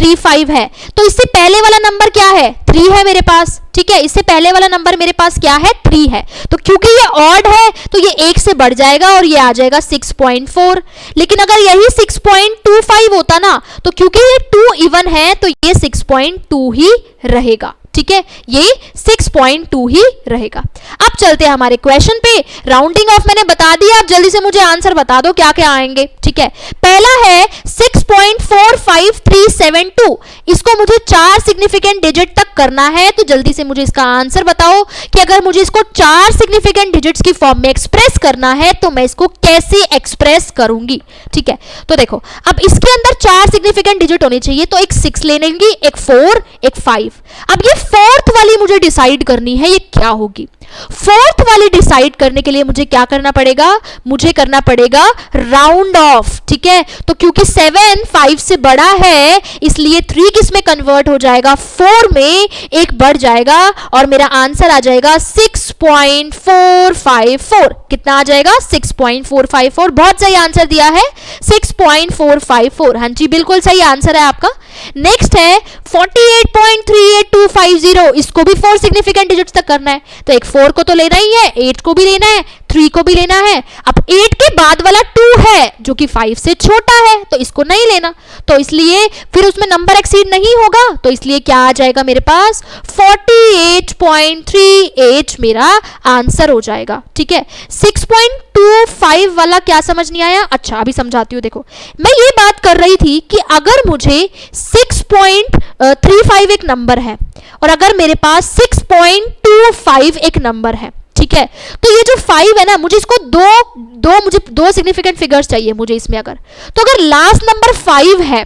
6.35 है। तो इससे पहले वाला नंबर क्या है? थ्री है मेरे पास, ठीक है? इससे पहले वाला नंबर मेरे पास क्या है? थ्री है। तो क्योंकि ये ऑड है तो ये एक से बढ़ जाएगा और ये आ जाएगा 6.4 लेकिन अगर यही 6.25 होता ना तो क्योंकि ये टू इवन है तो ये 6.2 ही रहेगा। ठीक है? ये 6.2 ही रहेगा। अब चलते हैं हमारे क्वेश्चन पे। राउंडिंग ऑफ़ मैंने बता दिया आप जल्दी से मुझे आंसर बता दो क्या क्या आएँगे, ठीक है? पहला है 6.45372 इसको मुझे चार सिग्निफिकेंट डिजिट तक करना है तो जल्दी से मुझे इसका आंसर बताओ कि अगर मुझे इसको चार सिग्निफिकेंट डिजिट्स की फॉर्म में एक्सप्रेस करना है तो मैं इसको कैसे एक्सप्रेस करूँगी, ठीक है? तो देखो, अब इसके अंदर चार सिग्निफिकेंट डिजिट होनी चाहिए तो एक सिक्स ले लेंगी, एक फोर एक फाइव अब ये फोर्थ वाली मुझे डिसाइड करनी है, ये क्या होगी? फोर्थ वाली डिसाइड करने के लिए मुझे क्या करना पड़ेगा? मुझे करना पड़ेगा राउंड ऑफ़, ठीक है? तो क्योंकि सेवन फाइव से बड़ा है, इसलिए थ्री किसमें कन्वर्ट हो जाएगा? फोर में एक बढ़ जाएगा और मेरा आंसर आ जाएगा six point four five four. कितना आ जाएगा? Six point four five four. बहुत सही आंसर दिया है, six point four five four. हाँ जी, बिल्कुल सही आंसर है आपका। नेक्स्ट है 48.38250 इसको भी फोर सिग्निफिकेंट डिजिट्स तक करना है। तो एक फोर को तो लेना ही है एट को भी लेना है। थ्री को भी लेना है। अब एट के बाद वाला टू है, जो कि फाइव से छोटा है तो इसको नहीं लेना। तो इसलिए फिर उसमें नंबर एक्सीड नहीं होगा तो इसलिए क्या आ जाएगा मेरे पास? 48.38 मेरा आंसर हो जाएगा, ठीक है? 6.25 वाला क्या समझ नहीं आया? अच्छा अभी समझाती हूँ, देखो। मैं ये बात कर रही थी कि अगर मुझे 6.35 एक नंबर है, और अगर मेरे पास 6.25 एक नंबर है ठीक है? तो ये जो फाइव है ना, मुझे इसको दो दो मुझे, दो सिग्निफिकेंट फिगर्स चाहिए मुझे इसमें अगर। तो अगर लास्ट नंबर फाइव है,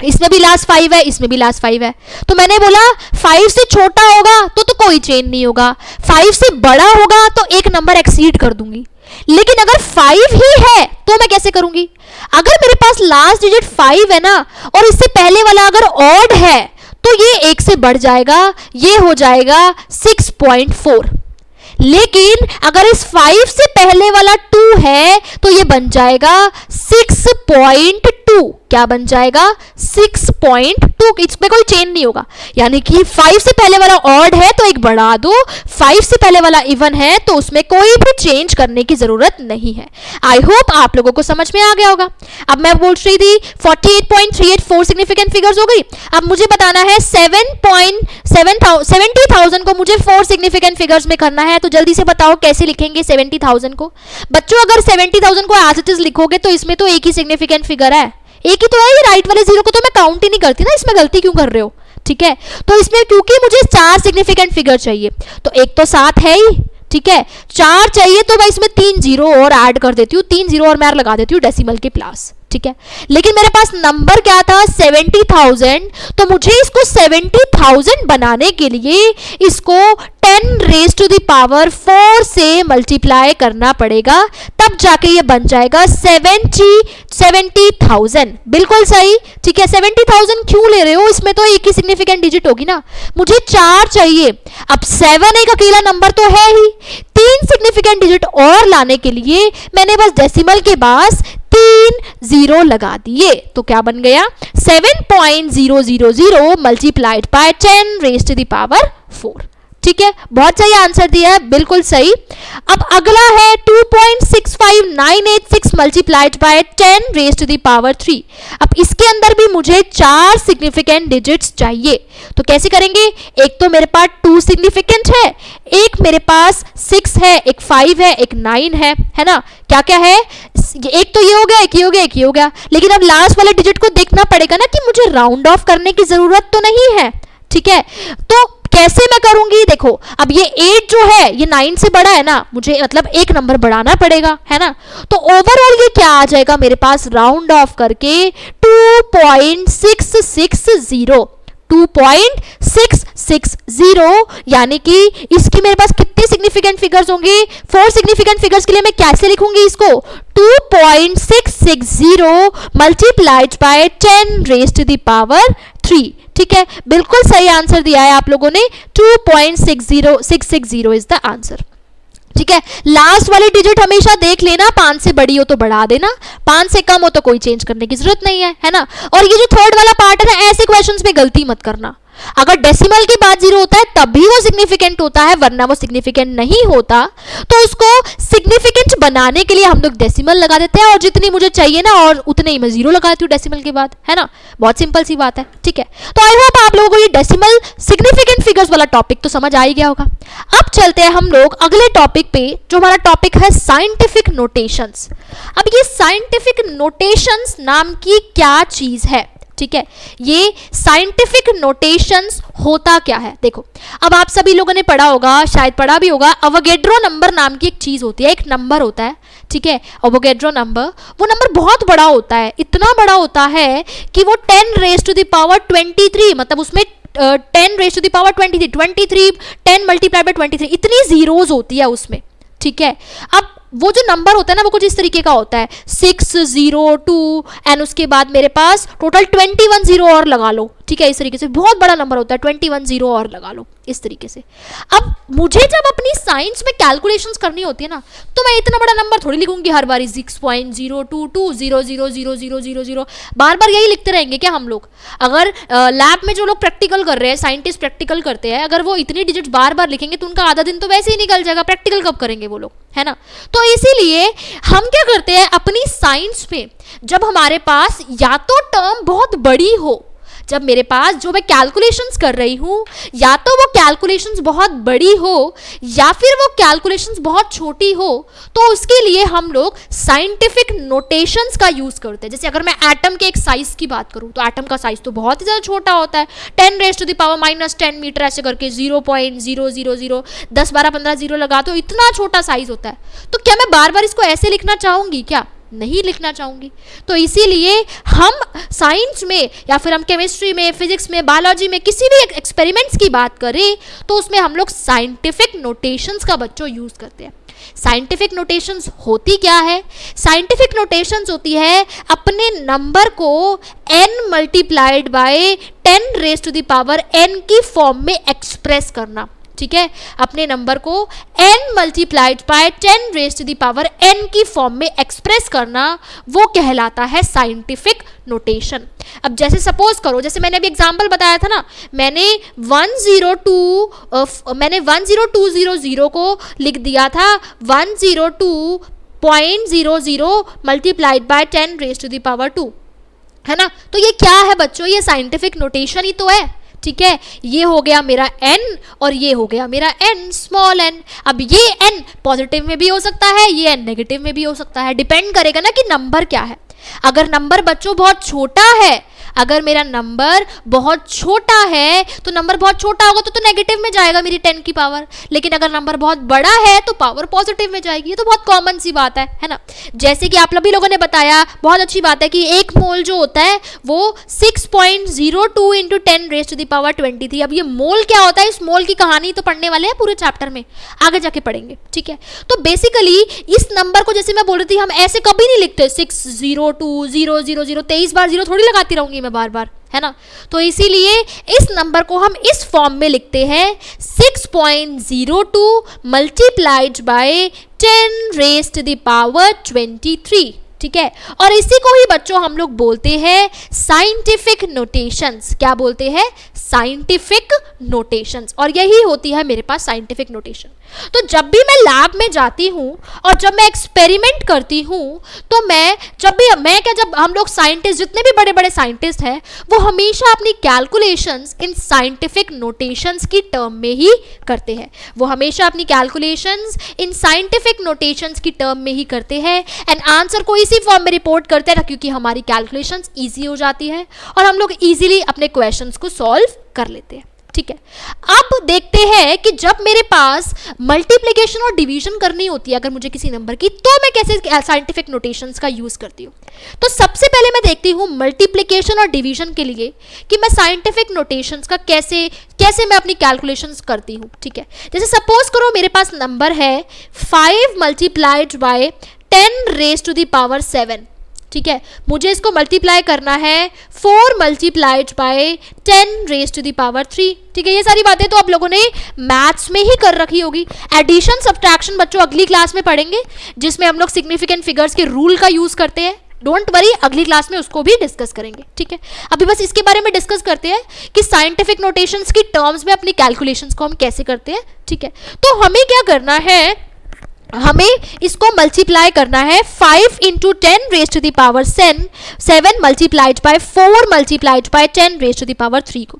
इसमें भी लास्ट फाइव है, इसमें भी लास्ट फाइव है तो मैंने बोला फाइव से छोटा होगा तो तो कोई चेंज नहीं होगा। फाइव से बड़ा होगा तो एक नंबर एक्सीड कर दूँगी। लेकिन अगर फाइव ही है तो मैं कैसे करूँगी? अगर मेरे पास लास्ट डिजिट फाइव है ना, और इससे पहले वाला अगर ऑड है तो ये एक से बढ़ जाएगा, ये हो जाएगा सिक्स पॉइंट फोर लेकिन अगर इस फाइव से पहले वाला टू है तो ये बन जाएगा सिक्स पॉइंट टू क्या बन जाएगा? सिक्स पॉइंट टू इसमें कोई चेंज नहीं होगा। यानी कि फाइव से पहले वाला ऑड है तो एक बढ़ा दो। फाइव से पहले वाला इवन है तो उसमें कोई भी चेंज करने की ज़रूरत नहीं है। आई होप आप लोगों को समझ में आ गया होगा। अब मैं बोल रही थी 48.384 सिग्निफिकेंट फिगर्स हो गई। अब मुझे बताना है 7.7000 को मुझे फोर सिग्निफिकेंट फिगर्स में करना है तो जल्दी से बताओ कैसे लिखेंगे 70,000 को? बच्चों अगर 70,000 को एज इट इज़ लिखोगे तो इसमें तो एक ही सिग्निफिकेंट फिगर है। एक ही तो है, ये राइट वाले ज़ीरो को तो मैं काउंट ही नहीं करती ना, इसमें गलती क्यों कर रहे हो? ठीक है? तो इसमें क्योंकि मुझे चार सिग्निफिकेंट फिगर चाहिए तो एक तो सात है ही, ठीक है? चार चाहिए तो मैं इसमें तीन ज़ीरो और ऐड कर देती हूँ, तीन ज़ीरो और मैं लगा देती हूँ डेसिमल के प्लस ठीक है? लेकिन मेरे पास नंबर क्या था? सेवेंटी थाउज़ेंड तो मुझे इसको सेवेंटी थाउज़ेंड बनाने के लिए इसको ten raise to the power four से मल्टीप्लाई करना पड़ेगा। तब जाके ये बन जाएगा सेवेंटी सेवेंटी थाउज़ेंड बिल्कुल सही? ठीक है सेवेंटी थाउज़ेंड क्यों ले रहे हो? इसमें तो एक ही सिग्निफिकेंट डिजिट होगी ना। मुझे चार चाहिए। अब सेवन एक अकेला नंबर तो है ही। तीन सिग्निफिकेंट डिजिट और लाने के लिए मैंने बस डेसिमल के पास तीन ज़ीरो लगा दिए। तो क्या बन गया? Seven point zero zero zero multiplied by ten raise to the power four ठीक है? बहुत सही आंसर दिया है, बिल्कुल सही। अब अगला है 2.65986 multiplied by 10 raise to the power 3 अब इसके अंदर भी मुझे चार सिग्निफिकेंट डिजिट्स चाहिए। तो कैसे करेंगे? एक तो मेरे पास टू सिग्निफिकेंट है, एक मेरे पास सिक्स है, एक फाइव है, एक नाइन है है ना? क्या क्या है? एक तो ये हो गया, एक ये हो गया, एक ये हो गया। लेकिन अब लास्ट वाले डिजिट को देखना पड़ेगा ना कि मुझे राउंड ऑफ़ करने की ज़रूरत तो नहीं है, ठीक है? तो कैसे मैं करूँगी? देखो, अब ये एट जो है, ये नाइन से बड़ा है ना, मुझे मतलब एक नंबर बढ़ाना पड़ेगा, है ना? तो ओवरऑल ये क्या आ जाएगा मेरे पास? राउंड ऑफ़ करके two point six six zero two point six six zero यानी कि इसकी मेरे पास कितने सिग्निफिकेंट फिगर्स होंगे? फोर सिग्निफिकेंट फिगर्स के लिए मैं कैसे लिखूँगी इसको? Two point six six zero multiplied by ten raise to the power three ठीक है? बिल्कुल सही आंसर दिया है आप लोगों ने। Two point six zero six six zero is the answer ठीक है? लास्ट वाली डिजिट हमेशा देख लेना, पाँच से बड़ी हो तो बढ़ा देना। पाँच से कम हो तो कोई चेंज करने की ज़रूरत नहीं है है ना? और ये जो थर्ड वाला पार्ट है ना, ऐसे क्वेश्चंस में गलती मत करना। अगर डेसिमल के बाद ज़ीरो होता है, तब भी वो सिग्निफिकेंट होता है, वरना वो सिग्निफिकेंट नहीं होता। तो उसको सिग्निफिकेंट बनाने के लिए हम लोग डेसिमल लगा देते हैं और जितनी मुझे चाहिए ना, और उतने ही मैं ज़ीरो लगाती हूँ डेसिमल के बाद, है ना? बहुत सिंपल सी बात है, ठीक है? तो आई होप आप लोगों को ये डेसिमल सिग्निफिकेंट फिगर्स वाला टॉपिक तो समझ आ ही गया होगा। अब चलते हैं हम लोग अगले टॉपिक पे, जो हमारा टॉपिक है साइंटिफिक नोटेशंस अब ये साइंटिफिक नोटेशंस नाम की क्या चीज़ है? ठीक है? ये साइंटिफिक नोटेशंस होता क्या है? देखो, अब आप सभी लोगों ने पढ़ा होगा, शायद पढ़ा भी होगा, अवगेड्रो नंबर नाम की एक चीज़ होती है, एक नंबर होता है, ठीक है? अवोगेड्रो नंबर, वो नंबर बहुत बड़ा होता है, इतना बड़ा होता है कि वो ten raise to the power twenty three मतलब उसमें ten raise to the power twenty three twenty three ten multiply by twenty three इतनी जीरोज होती है उसमें, ठीक है? अब वो जो नंबर होता है ना, वो कुछ इस तरीके का होता है। सिक्स ज़ीरो टू एंड उसके बाद मेरे पास टोटल ट्वेंटी वन ज़ीरो और लगा लो। ठीक है, इस तरीके से। बहुत बड़ा नंबर होता है ट्वेंटी वन ज़ीरो और लगा लो, इस तरीके से। अब मुझे जब अपनी साइंस में कैलकुलेशंस करनी होती है ना तो मैं इतना बड़ा नंबर थोड़ी लिखूँगी हर बार six point zero two two zero zero zero zero zero zero बार बार यही लिखते रहेंगे क्या हम लोग? अगर लैब में जो लोग प्रैक्टिकल कर रहे हैं साइंटिस्ट प्रैक्टिकल करते हैं, अगर वो इतनी डिजिट बार बार लिखेंगे तो उनका आधा दिन तो वैसे ही निकल जाएगा। प्रैक्टिकल कब करेंगे वो लोग? है ना? तो इसीलिए हम क्या करते हैं, अपनी साइंस में जब हमारे पास या तो टर्म बहुत बड़ी हो जब मेरे पास जो मैं कैलकुलेशंस कर रही हूँ, या तो वो कैलकुलेशंस बहुत बड़ी हो, या फिर वो कैलकुलेशंस बहुत छोटी हो तो उसके लिए हम लोग साइंटिफिक नोटेशंस का यूज़ करते हैं। जैसे अगर मैं एटम के एक साइज़ की बात करूँ तो एटम का साइज़ तो बहुत ही ज़्यादा छोटा होता है। Ten raise to the power minus ten metre ऐसे करके zero point zero zero zero दस बारह पंद्रह ज़ीरो लगा तो इतना छोटा साइज़ होता है। तो क्या मैं बार बार इसको ऐसे लिखना चाहूँगी क्या? नहीं लिखना चाहूँगी। तो इसीलिए हम साइंस में या फिर हम केमिस्ट्री में फिजिक्स में बायोलॉजी में किसी भी एक्सपेरिमेंट्स की बात करें तो उसमें हम लोग साइंटिफिक नोटेशंस का बच्चों यूज़ करते हैं। साइंटिफिक नोटेशंस होती क्या है? साइंटिफिक नोटेशंस होती है अपने नंबर को n multiplied by ten raise to the power n की फॉर्म में एक्सप्रेस करना। ठीक है? अपने नंबर को n multiplied by ten raise to the power n की फॉर्म में एक्सप्रेस करना, वो कहलाता है साइंटिफिक नोटेशन अब जैसे सपोज़ करो, जैसे मैंने अभी एग्जांपल बताया था ना, मैंने 102 मैंने 10200 को लिख दिया था 102 point zero zero multiplied by ten raise to the power two है ना? तो ये क्या है बच्चों? ये साइंटिफिक नोटेशन ही तो है। ठीक है? ये हो गया मेरा एन और ये हो गया मेरा एन स्मॉल एन अब ये एन पॉजिटिव में भी हो सकता है, ये एन नेगेटिव में भी हो सकता है. डिपेंड करेगा ना कि नंबर क्या है. अगर नंबर बच्चों बहुत छोटा है अगर मेरा नंबर बहुत छोटा है तो नंबर बहुत छोटा होगा तो तो नेगेटिव में जाएगा मेरी टेन की पावर लेकिन अगर नंबर बहुत बड़ा है तो पावर पॉजिटिव में जाएगी. ये तो बहुत कॉमन सी बात है है ना? जैसे कि आप सभी लोगों ने बताया, बहुत अच्छी बात है कि एक मोल जो होता है, वो six point zero two into ten raise to the power twenty three अब ये मोल क्या होता है? इस मोल की कहानी तो पढ़ने वाले हैं पूरे चैप्टर में. आगे जाके पढ़ेंगे, ठीक है? तो बेसिकली इस नंबर को जैसे मैं बोल रही थी, हम ऐसे कभी नहीं लिखते. Six zero two zero zero zero तेईस बार ज़ीरो थोड़ी लगाती रहूँगी. मैं बार बार है ना? तो इसीलिए इस नंबर को हम इस फॉर्म में लिखते हैं six point zero two multiplied by ten raise to the power twenty three ठीक है? और इसी को ही बच्चों हम लोग बोलते हैं साइंटिफिक नोटेशंस क्या बोलते हैं? साइंटिफिक नोटेशंस और यही होती है मेरे पास साइंटिफिक नोटेशन तो जब भी मैं लैब में जाती हूँ और जब मैं एक्सपेरिमेंट करती हूँ तो मैं, जब भी, मैं क्या, जब हम लोग साइंटिस्ट जितने भी बड़े बड़े साइंटिस्ट हैं, वो हमेशा अपनी कैलकुलेशंस इन साइंटिफिक नोटेशंस की टर्म में ही करते हैं। वो हमेशा अपनी कैलकुलेशंस इन साइंटिफिक नोटेशंस की टर्म में ही करते हैं। एंड आंसर को इसी फॉर्म में रिपोर्ट करते हैं, क्योंकि हमारी कैलकुलेशंस ईजी हो जाती है और हम लोग ईजिली अपने क्वेश्चन को सॉल्व कर लेते हैं। ठीक है। अब देखते हैं कि जब मेरे पास मल्टीप्लीकेशन और डिवीज़न करनी होती है, अगर मुझे किसी नंबर की तो मैं कैसे साइंटिफिक नोटेशन का यूज़ करती हूँ? तो सबसे पहले मैं देखती हूँ मल्टीप्लीकेशन और डिवीज़न के लिए कि मैं साइंटिफिक नोटेशन का कैसे कैसे मैं अपनी कैलकुलेशन करती हूँ, ठीक है। जैसे सपोज़ करो मेरे पास नंबर है five multiplied by ten raise to the power seven ठीक है? मुझे इसको मल्टीप्लाई करना है four multiplied by ten raise to the power three ठीक है, ये सारी बातें तो आप लोगों ने मैथ्स में ही कर रखी होगी। एडिशन सब्ट्रैक्शन बच्चों अगली क्लास में पढ़ेंगे, जिसमें हम लोग सिग्निफिकेंट फिगर्स के रूल का यूज़ करते हैं। डोंट वरी अगली क्लास में उसको भी डिस्कस करेंगे, ठीक है? अभी बस इसके बारे में डिस्कस करते हैं कि साइंटिफिक नोटेशंस की टर्म्स में अपनी कैलकुलेशंस को हम कैसे करते हैं, ठीक है? तो हमें क्या करना है हमें इसको मल्टीप्लाई करना है five into ten raise to the power Sen seven multiplied by four multiplied by ten raise to the power three को।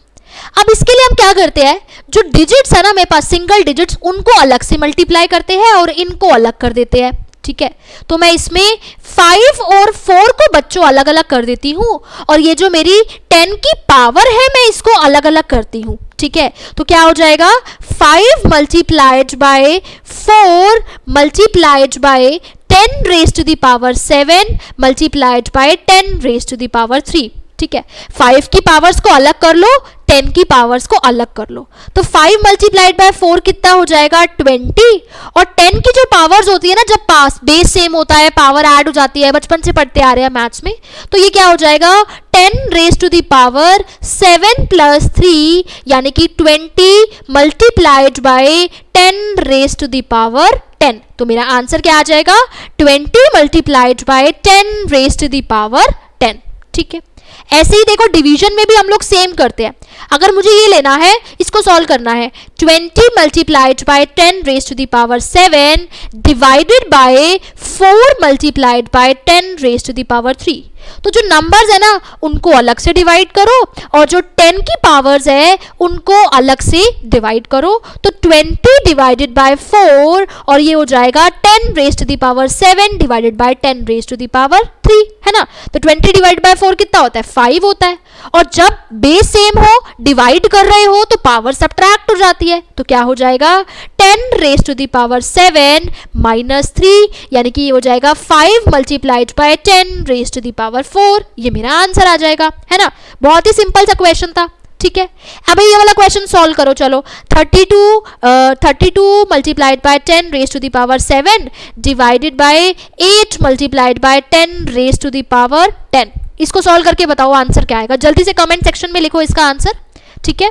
अब इसके लिए हम क्या करते हैं? जो डिजिट्स है ना, मेरे पास सिंगल डिजिट्स उनको अलग से मल्टीप्लाई करते हैं और इनको अलग कर देते हैं। ठीक है? तो मैं इसमें फाइव और फोर को बच्चों अलग अलग कर देती हूँ और ये जो मेरी टेन की पावर है, मैं इसको अलग अलग करती हूँ, ठीक है? तो क्या हो जाएगा? Five multiplied by four multiplied by ten raise to the power seven multiplied by ten raise to the power three ठीक है? फाइव की पावर्स को अलग कर लो टेन की पावर्स को अलग कर लो। तो फाइव मल्टीप्लाइड बाय फोर कितना हो जाएगा? ट्वेंटी और टेन की जो पावर्स होती है ना, जब पास बेस सेम होता है पावर ऐड हो जाती है, बचपन से पढ़ते आ रहे हैं मैथ्स में तो ये क्या हो जाएगा? Ten raise to the power seven plus three यानी कि twenty multiplied by ten raise to the power ten तो मेरा आंसर क्या आ जाएगा? Twenty multiplied by ten raise to the power ten ठीक है? ऐसे ही देखो डिवीज़न में भी हम लोग सेम करते हैं। अगर मुझे ये लेना है, इसको सॉल्व करना है। 20 multiplied by 10 raise to the power power 7 divided by 4 multiplied by 10 raise to the power power 3 तो जो नंबर्स है ना, उनको अलग से डिवाइड करो और जो 10 की पावर्स है, उनको अलग से डिवाइड करो। तो 20 डिवाइडेड बाय 4 और ये हो जाएगा 10 raise to the power power 7 divided by 10 raise to the 3 है ना? तो 20 डिवाइड बाय फोर कितना होता है? फाइव होता है। और जब बेस सेम हो डिवाइड कर रहे हो तो पावर सब्ट्रैक्ट हो जाती है। तो क्या हो जाएगा? Ten raise to the power 7 minus three यानी कि ये हो जाएगा five multiplied by ten raise to the power four ये मेरा आंसर आ जाएगा, है ना? बहुत ही सिंपल सा क्वेश्चन था। ठीक है? अब ये वाला क्वेश्चन सॉल्व करो, चलो। 32 32 multiplied by ten raise to the power 7 divided by eight multiplied by ten raise to the power 10 इसको सॉल्व करके बताओ आंसर क्या आएगा। जल्दी से कमेंट सेक्शन में लिखो इसका आंसर, ठीक है?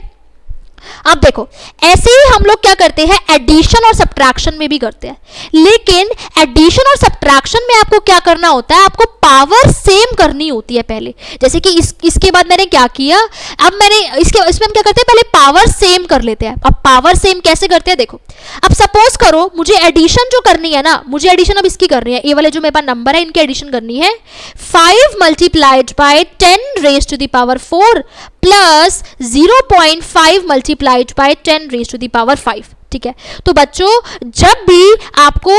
अब देखो, ऐसे ही हम लोग क्या करते हैं? एडिशन और सब्ट्रैक्शन में भी करते हैं। लेकिन एडिशन और सब्ट्रैक्शन में आपको क्या करना होता है? आपको पावर सेम करनी होती है पहले। जैसे कि इस, इसके बाद मैंने क्या किया? अब मैंने इसके, इसमें हम क्या करते हैं? पहले पावर सेम कर लेते हैं। अब पावर सेम कैसे करते हैं? देखो, अब सपोज़ करो, मुझे एडिशन जो करनी है ना, मुझे एडिशन अब इसकी करनी है। ये वाले जो मेरे पास नंबर है, इनकी एडिशन करनी है। Five multiplied by ten raise to the power four plus zero point five multiplied by ten raise to the power five ठीक है? तो बच्चों, जब भी आपको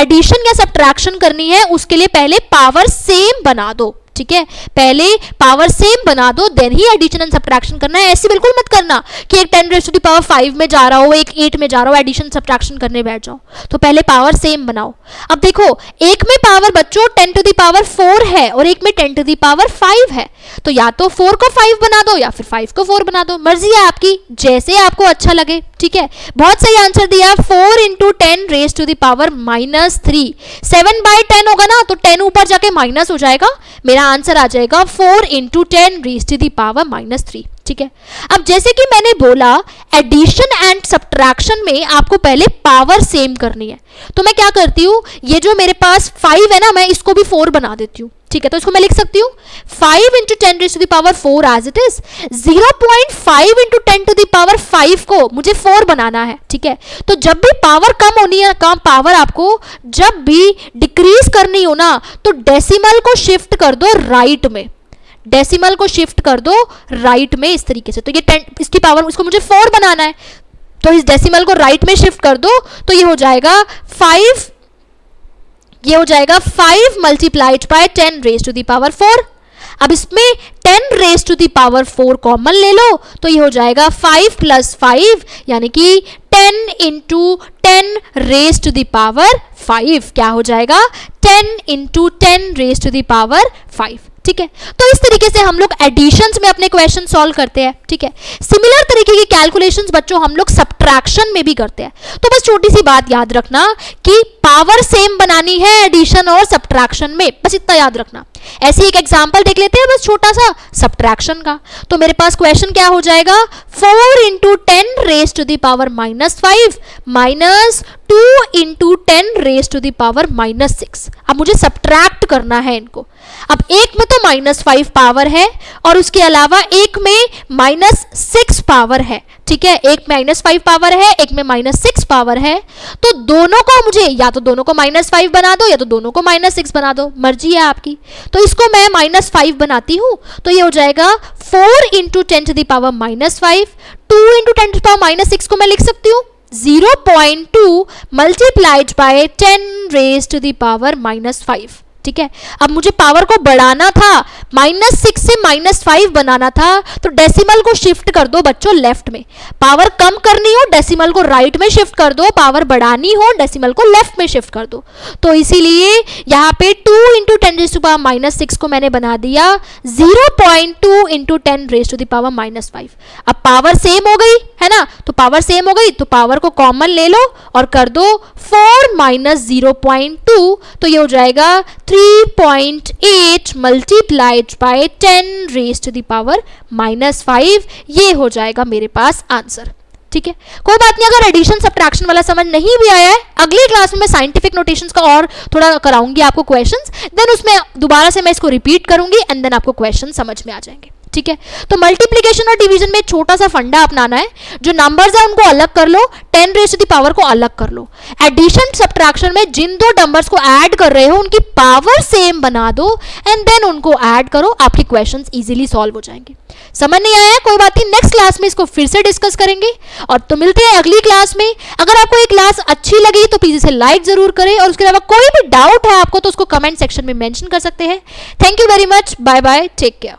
एडिशन या सब्ट्रैक्शन करनी है, उसके लिए पहले पावर सेम बना दो। ठीक है? पहले पावर सेम बना दो देन ही एडिशन एंड सब्ट्रैक्शन करना है। ऐसे बिल्कुल मत करना कि एक ten raise to power five में जा रहा हो, एक एट में जा रहा हो एडिशन सब्ट्रैक्शन करने बैठ जाओ। तो पहले पावर सेम बनाओ। अब देखो, एक में पावर बच्चों टेन टू दावर फोर है और एक में टेन टू दावर फाइव है। तो या तो फोर को फाइव बना दो या फिर फाइव को फोर बना दो। मर्ज़ी है आपकी, जैसे आपको अच्छा लगे, ठीक है? बहुत सही आंसर दिया। Four into ten raise to the power minus three seven by ten होगा ना तो टेन ऊपर जाके माइनस हो जाएगा। मेरा आंसर आ जाएगा four into ten raise to the power minus three ठीक है? अब जैसे कि मैंने बोला एडिशन एंड सब्ट्रैक्शन में आपको पहले पावर सेम करनी है। तो मैं क्या करती हूँ? ये जो मेरे पास फाइव है ना, मैं इसको भी फोर बना देती हूँ। ठीक है तो इसको मैं लिख सकती हूँ। Five into ten raise to the power four as it is zero point five into ten to the power five को मुझे फोर बनाना है, ठीक है? तो जब भी पावर कम होनी है, कम पावर आपको जब भी डिक्रीज करनी हो ना तो डेसिमल को शिफ्ट कर दो राइट में। डेसिमल को शिफ्ट कर दो राइट में इस तरीके से। तो ये टेन इसकी पावर इसको मुझे फोर बनाना है। तो इस डेसिमल को राइट में शिफ्ट कर दो तो ये हो जाएगा फाइव ये हो जाएगा five multiplied by ten raise to the power four अब इसमें ten raise to the power four common ले लो तो ये हो जाएगा फाइव प्लस फाइव यानी कि ten into ten raise to the power five क्या हो जाएगा? Ten into ten raise to the power five ठीक है? तो इस तरीके से हम लोग एडिशन में अपने क्वेश्चन सॉल्व करते हैं, ठीक है? सिमिलर तरीके की कैलकुलेशंस बच्चों हम लोग सब्ट्रैक्शन में भी करते हैं। तो बस छोटी सी बात याद रखना कि पावर सेम बनानी है एडिशन और सब्ट्रैक्शन में, बस इतना याद रखना। ऐसे एक एग्ज़ाम्पल देख लेते हैं बस छोटा सा सब्ट्रैक्शन का। तो मेरे पास क्वेश्चन क्या हो जाएगा? Four into ten raise to the power minus five minus two into ten raise to the power minus six अब मुझे सब्ट्रैक्ट करना है इनको। अब एक में तो माइनस फाइव पावर है और उसके अलावा एक में माइनस सिक्स पावर है। ठीक है? एक माइनस फाइव पावर है, एक में माइनस सिक्स पावर है। तो दोनों को मुझे या तो दोनों को माइनस फाइव बना दो या तो दोनों को माइनस सिक्स बना दो। मर्ज़ी है आपकी। तो इसको मैं माइनस फाइव बनाती हूँ तो ये हो जाएगा four into ten to the power minus five two into ten to power minus six को मैं लिख सकती हूँ। Zero point two multiplied by ten raise to the power minus five ठीक है? अब मुझे पावर को बढ़ाना था माइनस सिक्स से माइनस फाइव बनाना था तो डेसिमल को शिफ्ट कर दो बच्चों लेफ़्ट में। पावर कम करनी हो डेसिमल को राइट में शिफ्ट कर दो पावर बढ़ानी हो डेसिमल को लेफ़्ट में शिफ्ट कर दो। तो इसीलिए यहाँ पे two into ten raise to power minus six को मैंने बना दिया। Zero point two into ten raise to the power minus five अब पावर सेम हो गई, है ना? तो पावर सेम हो गई तो पावर को कॉमन ले लो और कर दो four minus zero point two तो ये हो जाएगा three point eight multiplied by 10 raise to the power minus five ये हो जाएगा मेरे पास आंसर ठीक है? कोई बात नहीं, अगर एडिशन सब्ट्रैक्शन वाला समझ नहीं भी आया है, अगली क्लास में मैं साइंटिफिक नोटेशंस का और थोड़ा कराऊँगी आपको क्वेश्चंस देन उसमें दोबारा से मैं इसको रिपीट करूँगी एंड देन आपको क्वेश्चन समझ में आ जाएँगे. ठीक है? तो मल्टीप्लीकेशन और डिवीज़न में छोटा सा फंडा अपनाना है, जो नंबर्स है, उनको अलग कर लो टेन रेस टू पावर को अलग कर लो। एडिशन सब्ट्रैक्शन में जिन दो नंबर्स को ऐड कर रहे हो, उनकी पावर सेम बना दो एंड देन उनको ऐड करो, आपके क्वेश्चंस इजीली सॉल्व हो जाएँगे। समझ नहीं आया? कोई बात नहीं नेक्स्ट क्लास में इसको फिर से डिस्कस करेंगे, और तो मिलते हैं अगली क्लास में। अगर आपको ये क्लास अच्छी लगी तो प्लीज़ इसे लाइक ज़रूर करें, और उसके अलावा कोई भी डाउट है आपको तो उसको कमेंट सेक्शन में मेंशन कर सकते हैं। Thank you very much bye bye take care